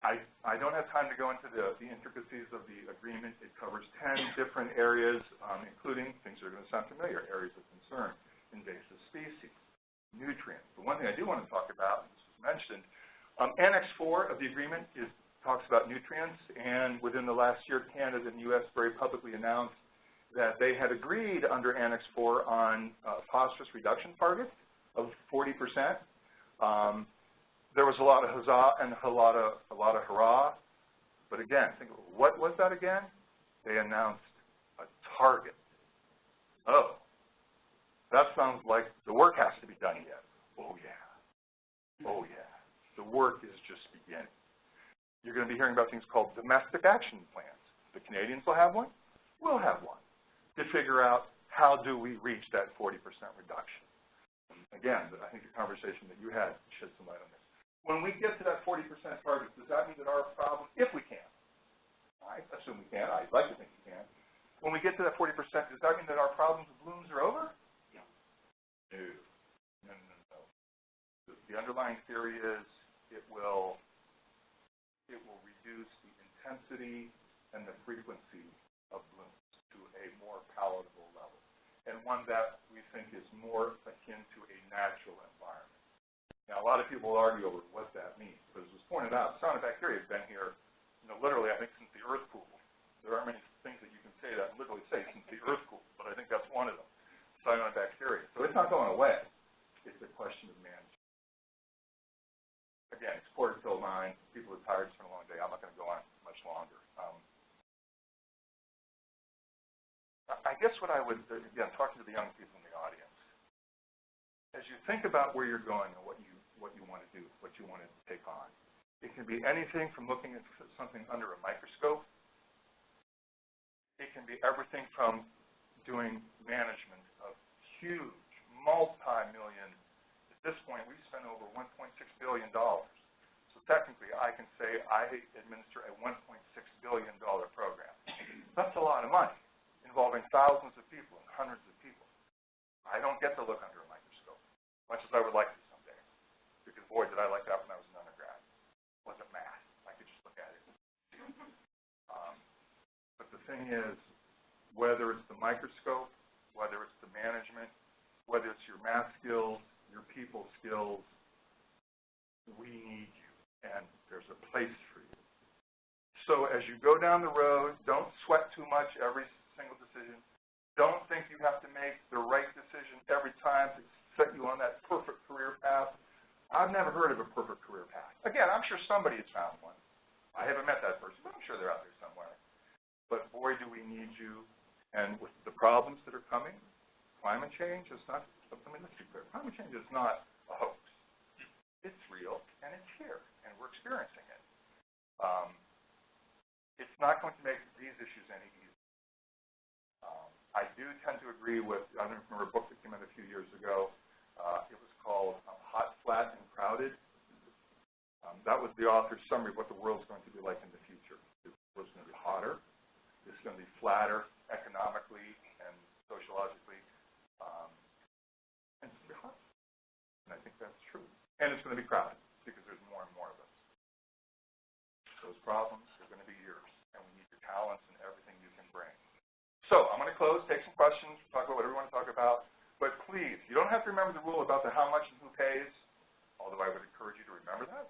I, I don't have time to go into the, the intricacies of the agreement. It covers 10 different areas, um, including things that are going to sound familiar, areas of concern, invasive species, nutrients. The one thing I do want to talk about, this was mentioned, um, Annex 4 of the agreement is, talks about nutrients, and within the last year, Canada and the U.S. very publicly announced that they had agreed under Annex 4 on uh, phosphorus reduction targets of 40 percent. Um, there was a lot of huzzah and a lot of, a lot of hurrah. But again, think, what was that again? They announced a target. Oh, that sounds like the work has to be done yet. Oh, yeah. Oh, yeah. The work is just beginning. You're going to be hearing about things called domestic action plans. The Canadians will have one. We'll have one to figure out how do we reach that 40% reduction. Again, I think the conversation that you had shed some light on this. When we get to that 40% target, does that mean that our problem, if we can, I assume we can, I'd like to think we can, when we get to that 40%, does that mean that our problems with blooms are over? No. No, no, no, no. The, underlying theory is it will, it will reduce the intensity and the frequency of blooms to a more palatable and one that we think is more akin to a natural environment. Now, a lot of people argue over what that means, but as was pointed out, cyanobacteria have been here, you know, literally, I think, since the Earth cooled. There aren't many things that you can say that literally say since the Earth cooled, but I think that's one of them, cyanobacteria. So it's not going away. It's a question of management. Again, it's quarter till nine. People are tired. It's been a long day. I'm not going to go on much longer. Um, I guess what I would, again, talking to the young people in the audience, as you think about where you're going and what you what you want to do, what you want to take on, it can be anything from looking at something under a microscope. It can be everything from doing management of huge, multi-million. At this point, we spend over 1.6 billion dollars. So technically, I can say I administer a 1.6 billion dollar program. That's a lot of money, involving thousands of people and hundreds of people. I don't get to look under a microscope, much as I would like to someday. Because boy, did I like that when I was an undergrad. It wasn't math. I could just look at it. Um, but the thing is, whether it's the microscope, whether it's the management, whether it's your math skills, your people skills, we need you, and there's a place for you. So as you go down the road, don't sweat too much every single decision. Don't think you have to make the right decision every time to set you on that perfect career path. I've never heard of a perfect career path. Again, I'm sure somebody has found one. I haven't met that person, but I'm sure they're out there somewhere. But boy, do we need you. And with the problems that are coming, climate change is not, I mean, let's be clear, climate change is not a hoax. It's real, and it's here, and we're experiencing it. Um, it's not going to make these issues any easier. Um, I do tend to agree with, I don't remember a book that came out a few years ago. Uh, it was called um, Hot, Flat, and Crowded. Um, that was the author's summary of what the world's going to be like in the future. The world's going to be hotter. It's going to be flatter economically and sociologically. Um, and it's going to be hot. And I think that's true. And it's going to be crowded because there's more and more of us. Those problems are going to be yours. And we need your talents and everything you can bring. So I'm going to close, take some questions, talk about whatever you want to talk about. But please, you don't have to remember the rule about the how much and who pays, although I would encourage you to remember that.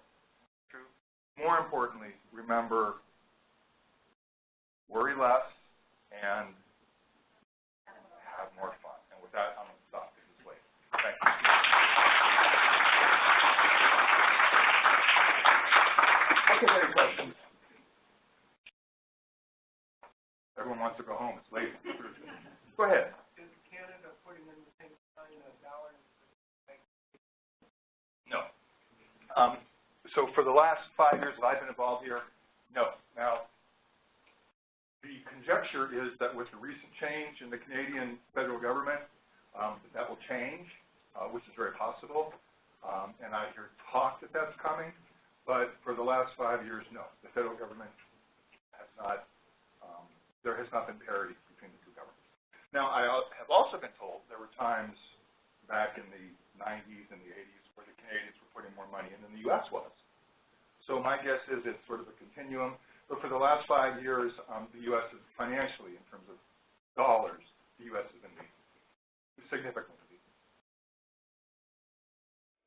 True. More importantly, remember worry less and have more fun. And with that, I'm going to stop because it's late. Thank you. Okay, any questions? Everyone wants to go home. It's late. Go ahead. Is Canada putting in the same kind of dollars? No. Um, so for the last five years that I've been involved here, no. Now, the conjecture is that with the recent change in the Canadian federal government, um, that that will change, uh, which is very possible. Um, and I hear talk that that's coming, but for the last five years, no. The federal government has not, um, there has not been parity between the two governments. Now, I have also been told there were times back in the 90s and the 80s where the Canadians were putting more money in than the U.S. was. So my guess is it's sort of a continuum. But for the last five years, um, the U.S. is financially, in terms of dollars, the U.S. has been leading significantly.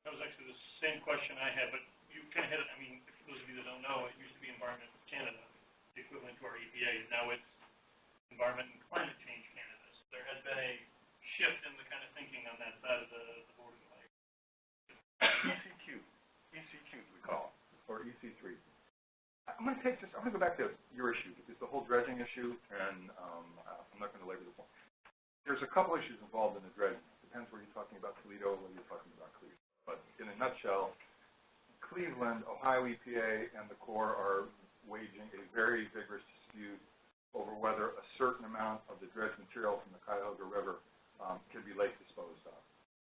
That was actually the same question I had, but you kind of hit it, I mean, for those of you that don't know, it used to be Environment Canada, the equivalent to our EPA, now it's Environment and Climate Change Canada. So there has been a shift in the kind of thinking on that side of the, the border. like, ECQ, ECQ we call it, or EC3. I'm going to take this, I'm going to go back to your issue, because the whole dredging issue, and um, I'm not going to labor the point. There's a couple issues involved in the dredging. Depends whether you're talking about Toledo whether you're talking about Cleveland. But in a nutshell, Cleveland, Ohio EPA, and the Corps are waging a very vigorous dispute over whether a certain amount of the dredge material from the Cuyahoga River um, can be lake disposed of.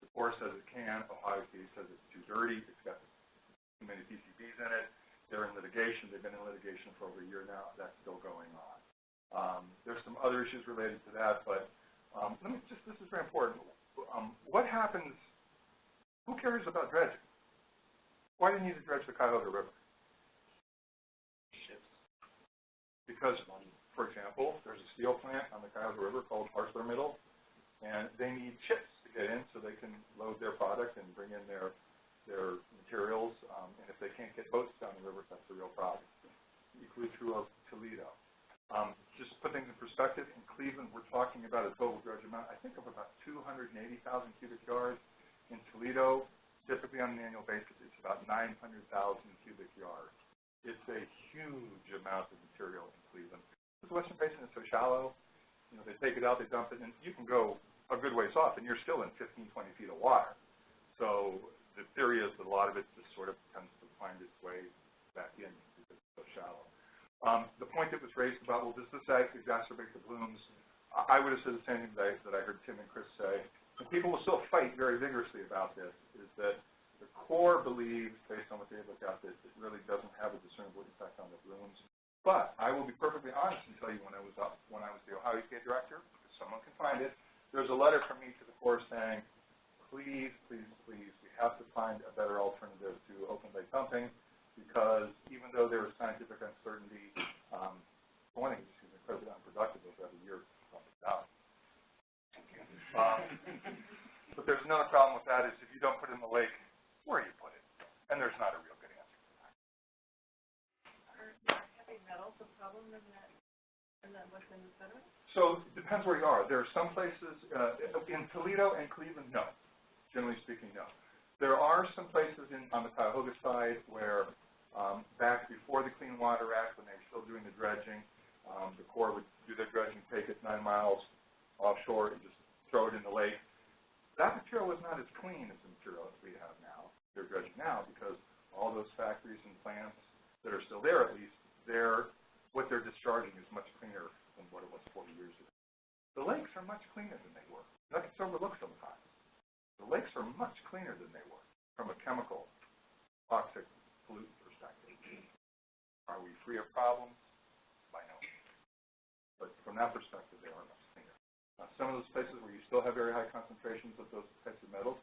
The Corps says it can, Ohio EPA says it's too dirty, it's got too many PCBs in it. They're in litigation, they've been in litigation for over a year now, that's still going on. Um, there's some other issues related to that, but um, let me just, this is very important. Um, what happens, who cares about dredging? Why do you need to dredge the Cuyahoga River? Ships. Because, for example, there's a steel plant on the Cuyahoga River called ArcelorMittal, and they need ships to get in so they can load their product and bring in their their materials, um, and if they can't get boats down the river, that's a real problem. Equally true of Toledo. Um, just to put things in perspective, in Cleveland, we're talking about a total dredge amount, I think of about 280,000 cubic yards. In Toledo, typically on an annual basis, it's about 900,000 cubic yards. It's a huge amount of material in Cleveland. The Western Basin is so shallow, you know, they take it out, they dump it, and you can go a good ways off, and you're still in 15, 20 feet of water. So the theory is that a lot of it just sort of tends to find its way back in because it's so shallow. Um, the point that was raised about, well, does this exacerbate the blooms? I would have said the same thing that I, that I heard Tim and Chris say. And people will still fight very vigorously about this, is that the Corps believes, based on what they look at, that it really doesn't have a discernible effect on the blooms. But I will be perfectly honest and tell you when I was up, when I was the Ohio State director, if someone can find it, there's a letter from me to the Corps saying, please, please, please, we have to find a better alternative to open lake dumping because even though there is scientific uncertainty, um, for one thing, it's just incredibly unproductive over every year to dump down. Um, but there's another problem with that is if you don't put it in the lake, where do you put it? And there's not a real good answer for that. Are heavy metals a problem in that, in that within the? So it depends where you are. There are some places, uh, in Toledo and Cleveland, no. Generally speaking, no. There are some places in, on the Cuyahoga side where, um, back before the Clean Water Act, when they were still doing the dredging, um, the Corps would do their dredging, take it nine miles offshore and just throw it in the lake. That material was not as clean as the material that we have now. They're dredging now because all those factories and plants that are still there, at least, they're, what they're discharging is much cleaner than what it was 40 years ago. The lakes are much cleaner than they were. That gets overlooked sometimes. The lakes are much cleaner than they were from a chemical, toxic pollutant perspective. Are we free of problems? By no means. But from that perspective, they are much cleaner. Now, some of those places where you still have very high concentrations of those types of metals,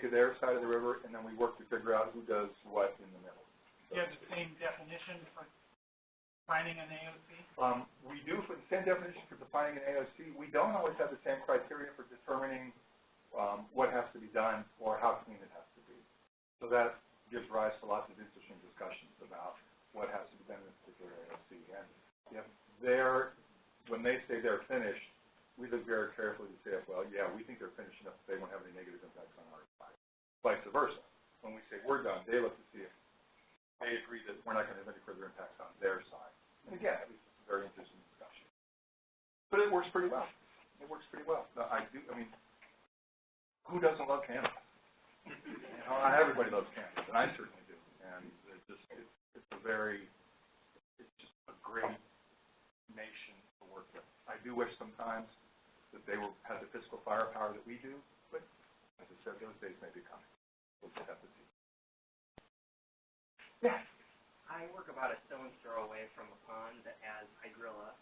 they take care of their side of the river, and then we work to figure out who does what in the middle. Do you have the same definition for finding an AOC? Um, we do, for the same definition for defining an AOC, we don't always have the same criteria for determining, um, what has to be done or how clean it has to be. So that gives rise to lots of interesting discussions about what has to be done in a particular AOC. And if they're, when they say they're finished, we look very carefully to say, well, yeah, we think they're enough that they won't have any negative impacts on our side. Vice versa. When we say we're done, they look to see if they agree that we're not gonna have any further impacts on their side. And again, it's a very interesting discussion. But it works pretty well. It works pretty well. I do, I mean, who doesn't love Canada? You know, not everybody loves Canada, and I certainly do. And it's just, it's, it's a very, it's just a great nation to work with. I do wish sometimes that they were, had the fiscal firepower that we do, but as I said, those days may be coming. We'll just have to see. Yes. I work about a stone's throw away from a pond that has hydrilla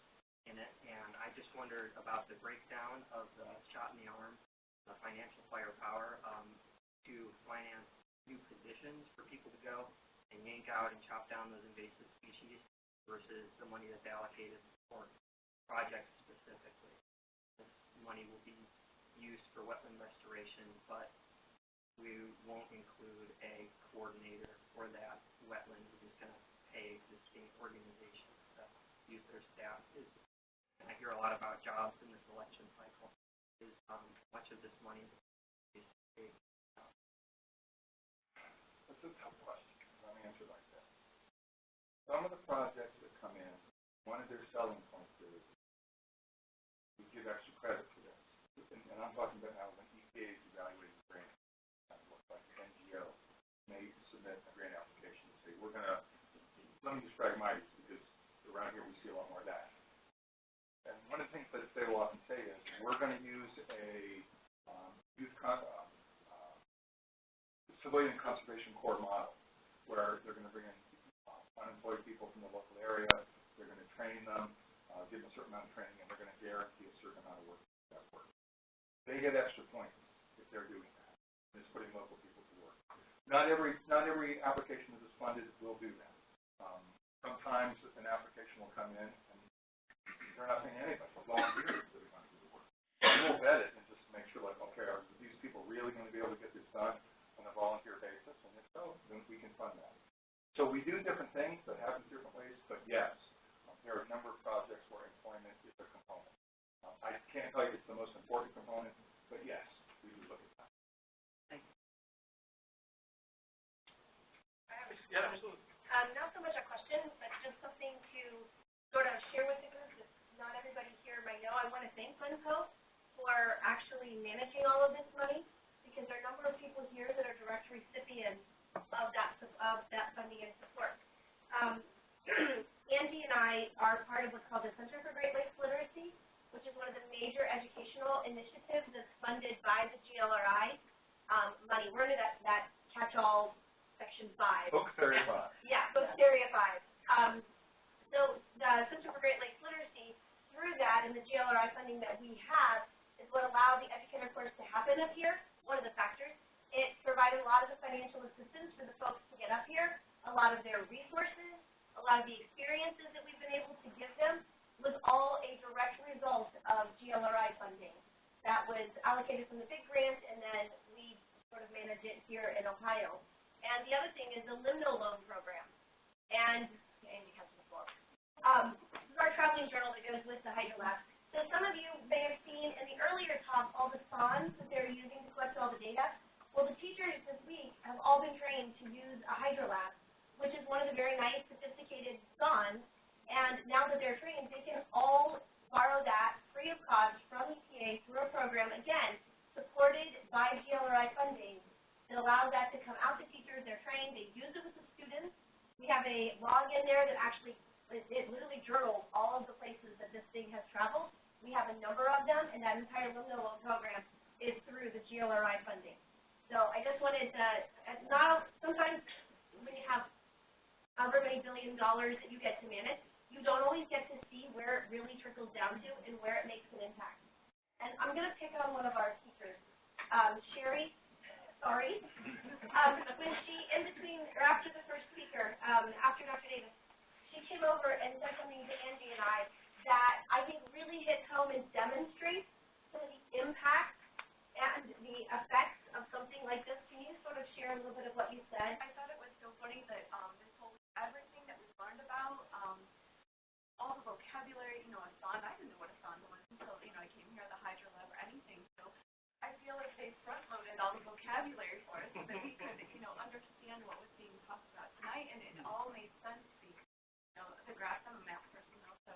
in it, and I just wondered about the breakdown of the shot in the arm, the financial firepower, um, to finance new positions for people to go and yank out and chop down those invasive species versus the money that's allocated for projects specifically. Money will be used for wetland restoration, but we won't include a coordinator for that wetland. We're just gonna pay existing organizations to use their staff. Is, I hear a lot about jobs in this election cycle. Is, um, much of this money is paid? That's a tough question. Let me answer like this. Some of the projects that come in, one of their selling points give extra credit for that. And, and I'm talking about now when EPA is evaluating grant, uh, like an NGO may submit a grant application and say, we're going to, let me just brag my because around here we see a lot more of that. And one of the things that they will often say is, we're going to use a um, youth con um, uh, uh, civilian conservation corps model, where they're going to bring in uh, unemployed people from the local area, they're going to train them, uh, give them a certain amount of training, and they're gonna guarantee a certain amount of work, that work. They get extra points if they're doing that, and it's putting local people to work. Not every, not every application that is funded will do that. Um, sometimes an application will come in and they're not paying anybody, volunteers that are gonna do the work. And we'll vet it and just make sure like, okay, are these people really gonna be able to get this done on a volunteer basis? And if so, then we can fund that. So we do different things that happen different ways, but yes, there are a number of projects where employment is a component. Um, I can't tell you it's the most important component, but yes, we do look at that. Yeah, absolutely. Um, not so much a question, but just something to sort of share with the group, that not everybody here might know. I want to thank GLNPO for actually managing all of this money, because there are a number of people here that are direct recipients of that, of that funding and support. Um, Angie and I are part of what's called the Center for Great Lakes Literacy, which is one of the major educational initiatives that's funded by the GLRI, um, money. We're under that, that catch-all section five. Book thirty-five. Yeah, both area five. Um, so the Center for Great Lakes Literacy, through that and the GLRI funding that we have, is what allowed the educator course to happen up here, one of the factors. It provided a lot of the financial assistance for the folks to get up here, a lot of their resources, a lot of the experiences that we've been able to give them was all a direct result of GLRI funding. That was allocated from the big grant, and then we sort of manage it here in Ohio. And the other thing is the Limno loan program. And, Andy has the floor. Um, this is our traveling journal that goes with the Hydrolab. So some of you may have seen in the earlier talk all the sondes that they're using to collect all the data. Well, the teachers this week have all been trained to use a Hydrolab, which is one of the very nice. And now that they're trained, they can all borrow that free of cost from EPA through a program, again, supported by GLRI funding that allows that to come out to teachers, they're trained, they use it with the students. We have a log in there that actually, it, it literally journals all of the places that this thing has traveled. We have a number of them, and that entire Limno loan program is through the GLRI funding. So I just wanted to, uh, not, sometimes when you have however many billion dollars that you get to manage, you don't always get to see where it really trickles down to and where it makes an impact. And I'm gonna pick on one of our teachers, um, Sherry, sorry. Um, when she, in between, or after the first speaker, um, after Dr. Davis, she came over and said something to Angie and I that I think really hits home and demonstrates some of the impact and the effects of something like this. Can you sort of share a little bit of what you said? I thought it was so funny that, um, this whole, everything that we learned about, um, all the vocabulary, you know, a sonde, I didn't know what a sonde was until, you know, I came here, the hydro lab or anything, so I feel like they front-loaded all the vocabulary for us so that we could, you know, understand what was being talked about tonight, and it all made sense because, you know, the graphs, I'm a math person though, so.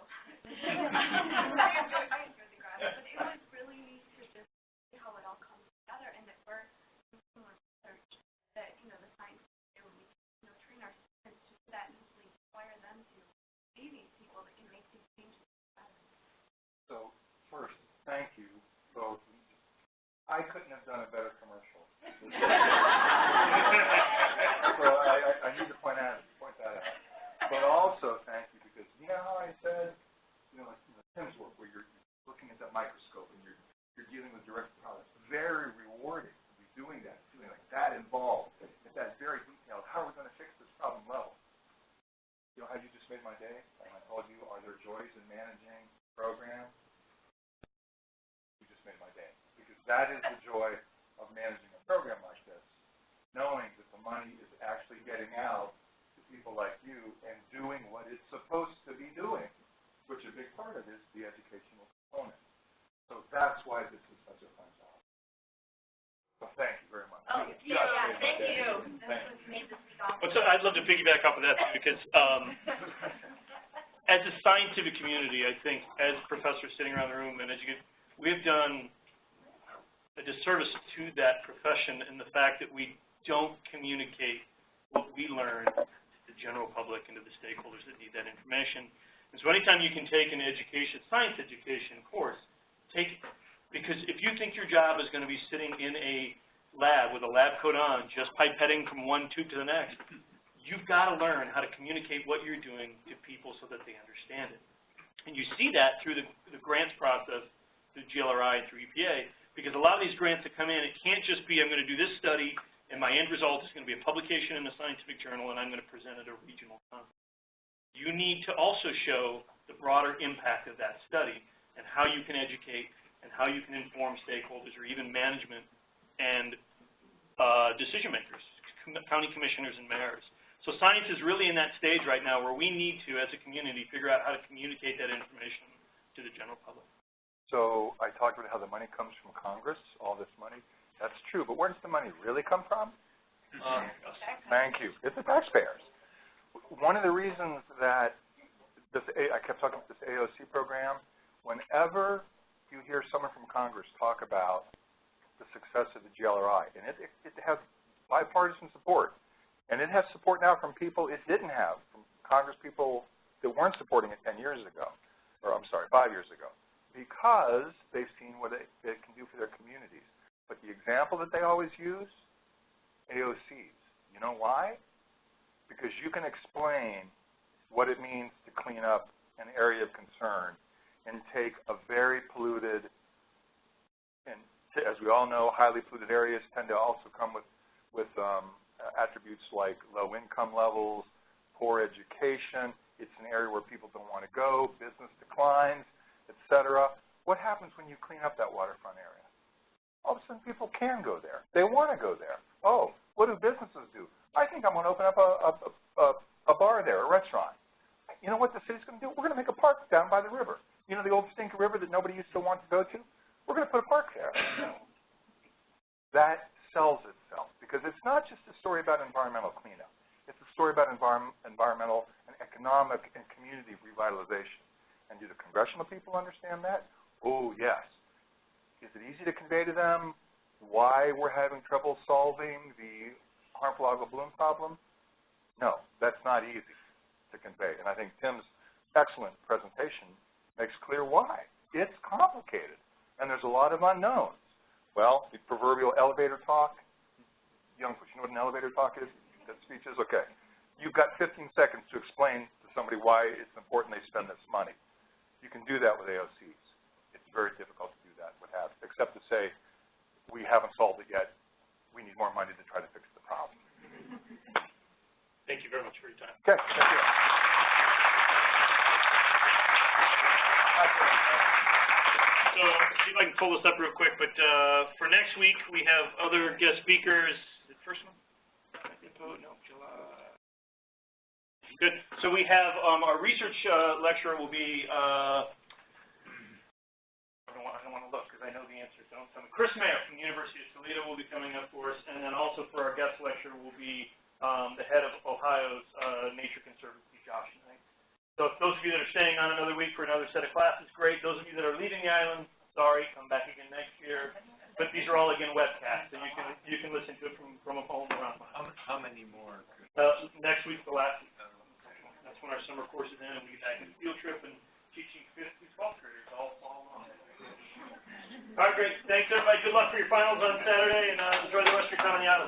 I enjoy, I enjoy the graphs, but it was really neat to just see how it all comes together and that we're doing research that, you know, the science do, and we, you know, train our students to do that and hopefully inspire them to be these people that can make these changes better. So, first, thank you both. I couldn't have done a better commercial. So I, I, I need to point out, point that out. But also, thank you, because you know how I said, you know, like, you know, Tim's work, where you're looking at that microscope and you're, you're dealing with direct products. Very rewarding to be doing that, doing like that involved, at that very detailed, how are we gonna fix this problem level? You know, how you just made my day, and I told you, are there joys in managing programs? You just made my day, because that is the joy of managing a program like this, knowing that the money is actually getting out to people like you and doing what it's supposed to be doing, which a big part of is the educational component. So that's why this is such a fun job. So thank you very much. Oh, You yeah, yeah, made thank day. you. Thank This was made this week awesome. So I'd love to piggyback off of that, because, um, as a scientific community, I think, as professors sitting around the room and educators, we've done a disservice to that profession in the fact that we don't communicate what we learn to the general public and to the stakeholders that need that information. And so anytime you can take an education, science education course, take it. Because if you think your job is going to be sitting in a lab with a lab coat on, just pipetting from one tube to the next, you've got to learn how to communicate what you're doing to people so that they understand it. And you see that through the, the grants process, through GLRI and through EPA, because a lot of these grants that come in, it can't just be, I'm going to do this study, and my end result is going to be a publication in a scientific journal, and I'm going to present it at a regional conference. You need to also show the broader impact of that study and how you can educate and how you can inform stakeholders or even management and uh, decision makers, com- county commissioners and mayors. So science is really in that stage right now where we need to, as a community, figure out how to communicate that information to the general public. So I talked about how the money comes from Congress, all this money. That's true, but where does the money really come from? Uh, Thank you. It's the taxpayers. One of the reasons that this, A- I kept talking about this AOC program, whenever you hear someone from Congress talk about the success of the GLRI, and it, it, it has bipartisan support, and it has support now from people it didn't have, from Congress people that weren't supporting it 10 years ago, or I'm sorry, five years ago, because they've seen what it, it can do for their communities. But the example that they always use, AOCs. You know why? Because you can explain what it means to clean up an area of concern and take a very polluted, and as we all know, highly polluted areas tend to also come with, with um, attributes like low income levels, poor education. It's an area where people don't want to go, business declines, et cetera. What happens when you clean up that waterfront area? All of a sudden, people can go there. They want to go there. Oh, what do businesses do? I think I'm going to open up a, a, a, a bar there, a restaurant. You know what the city's going to do? We're going to make a park down by the river. You know the old stinker river that nobody used to want to go to? We're going to put a park there. that sells itself because it's not just a story about environmental cleanup. It's a story about environment, environmental and economic and community revitalization. And do the congressional people understand that? Oh, yes. Is it easy to convey to them why we're having trouble solving the harmful algal bloom problem? No, that's not easy to convey. And I think Tim's excellent presentation makes clear why. It's complicated, and there's a lot of unknowns. Well, the proverbial elevator talk, young folks, you know what an elevator talk is? That speech is? Okay. You've got 15 seconds to explain to somebody why it's important they spend this money. You can do that with AOCs. It's very difficult to do that with HABs, except to say, we haven't solved it yet. We need more money to try to fix the problem. Thank you very much for your time. Okay, thank you. So, see if I can pull this up real quick, but, uh, for next week, we have other guest speakers. Is it first one? Vote, no, July. Good. So we have, um, our research, uh, lecturer will be, uh, I don't want, I don't want to look because I know the answer, don't tell me. Chris Mayer from the University of Toledo will be coming up for us, and then also for our guest lecturer will be, um, the head of Ohio's, uh, Nature Conservancy, Josh Knight. So those of you that are staying on another week for another set of classes, great. Those of you that are leaving the island, sorry, come back again next year. But these are all again webcasts, so you can you can listen to it from from a phone around. How, how many more? Uh, next week's the last. When our summer course is in, and we get back into field trip and teaching fifth through twelfth graders all fall long. All right, great. Thanks everybody. Good luck for your finals on Saturday, and uh, enjoy the rest of your time on the island.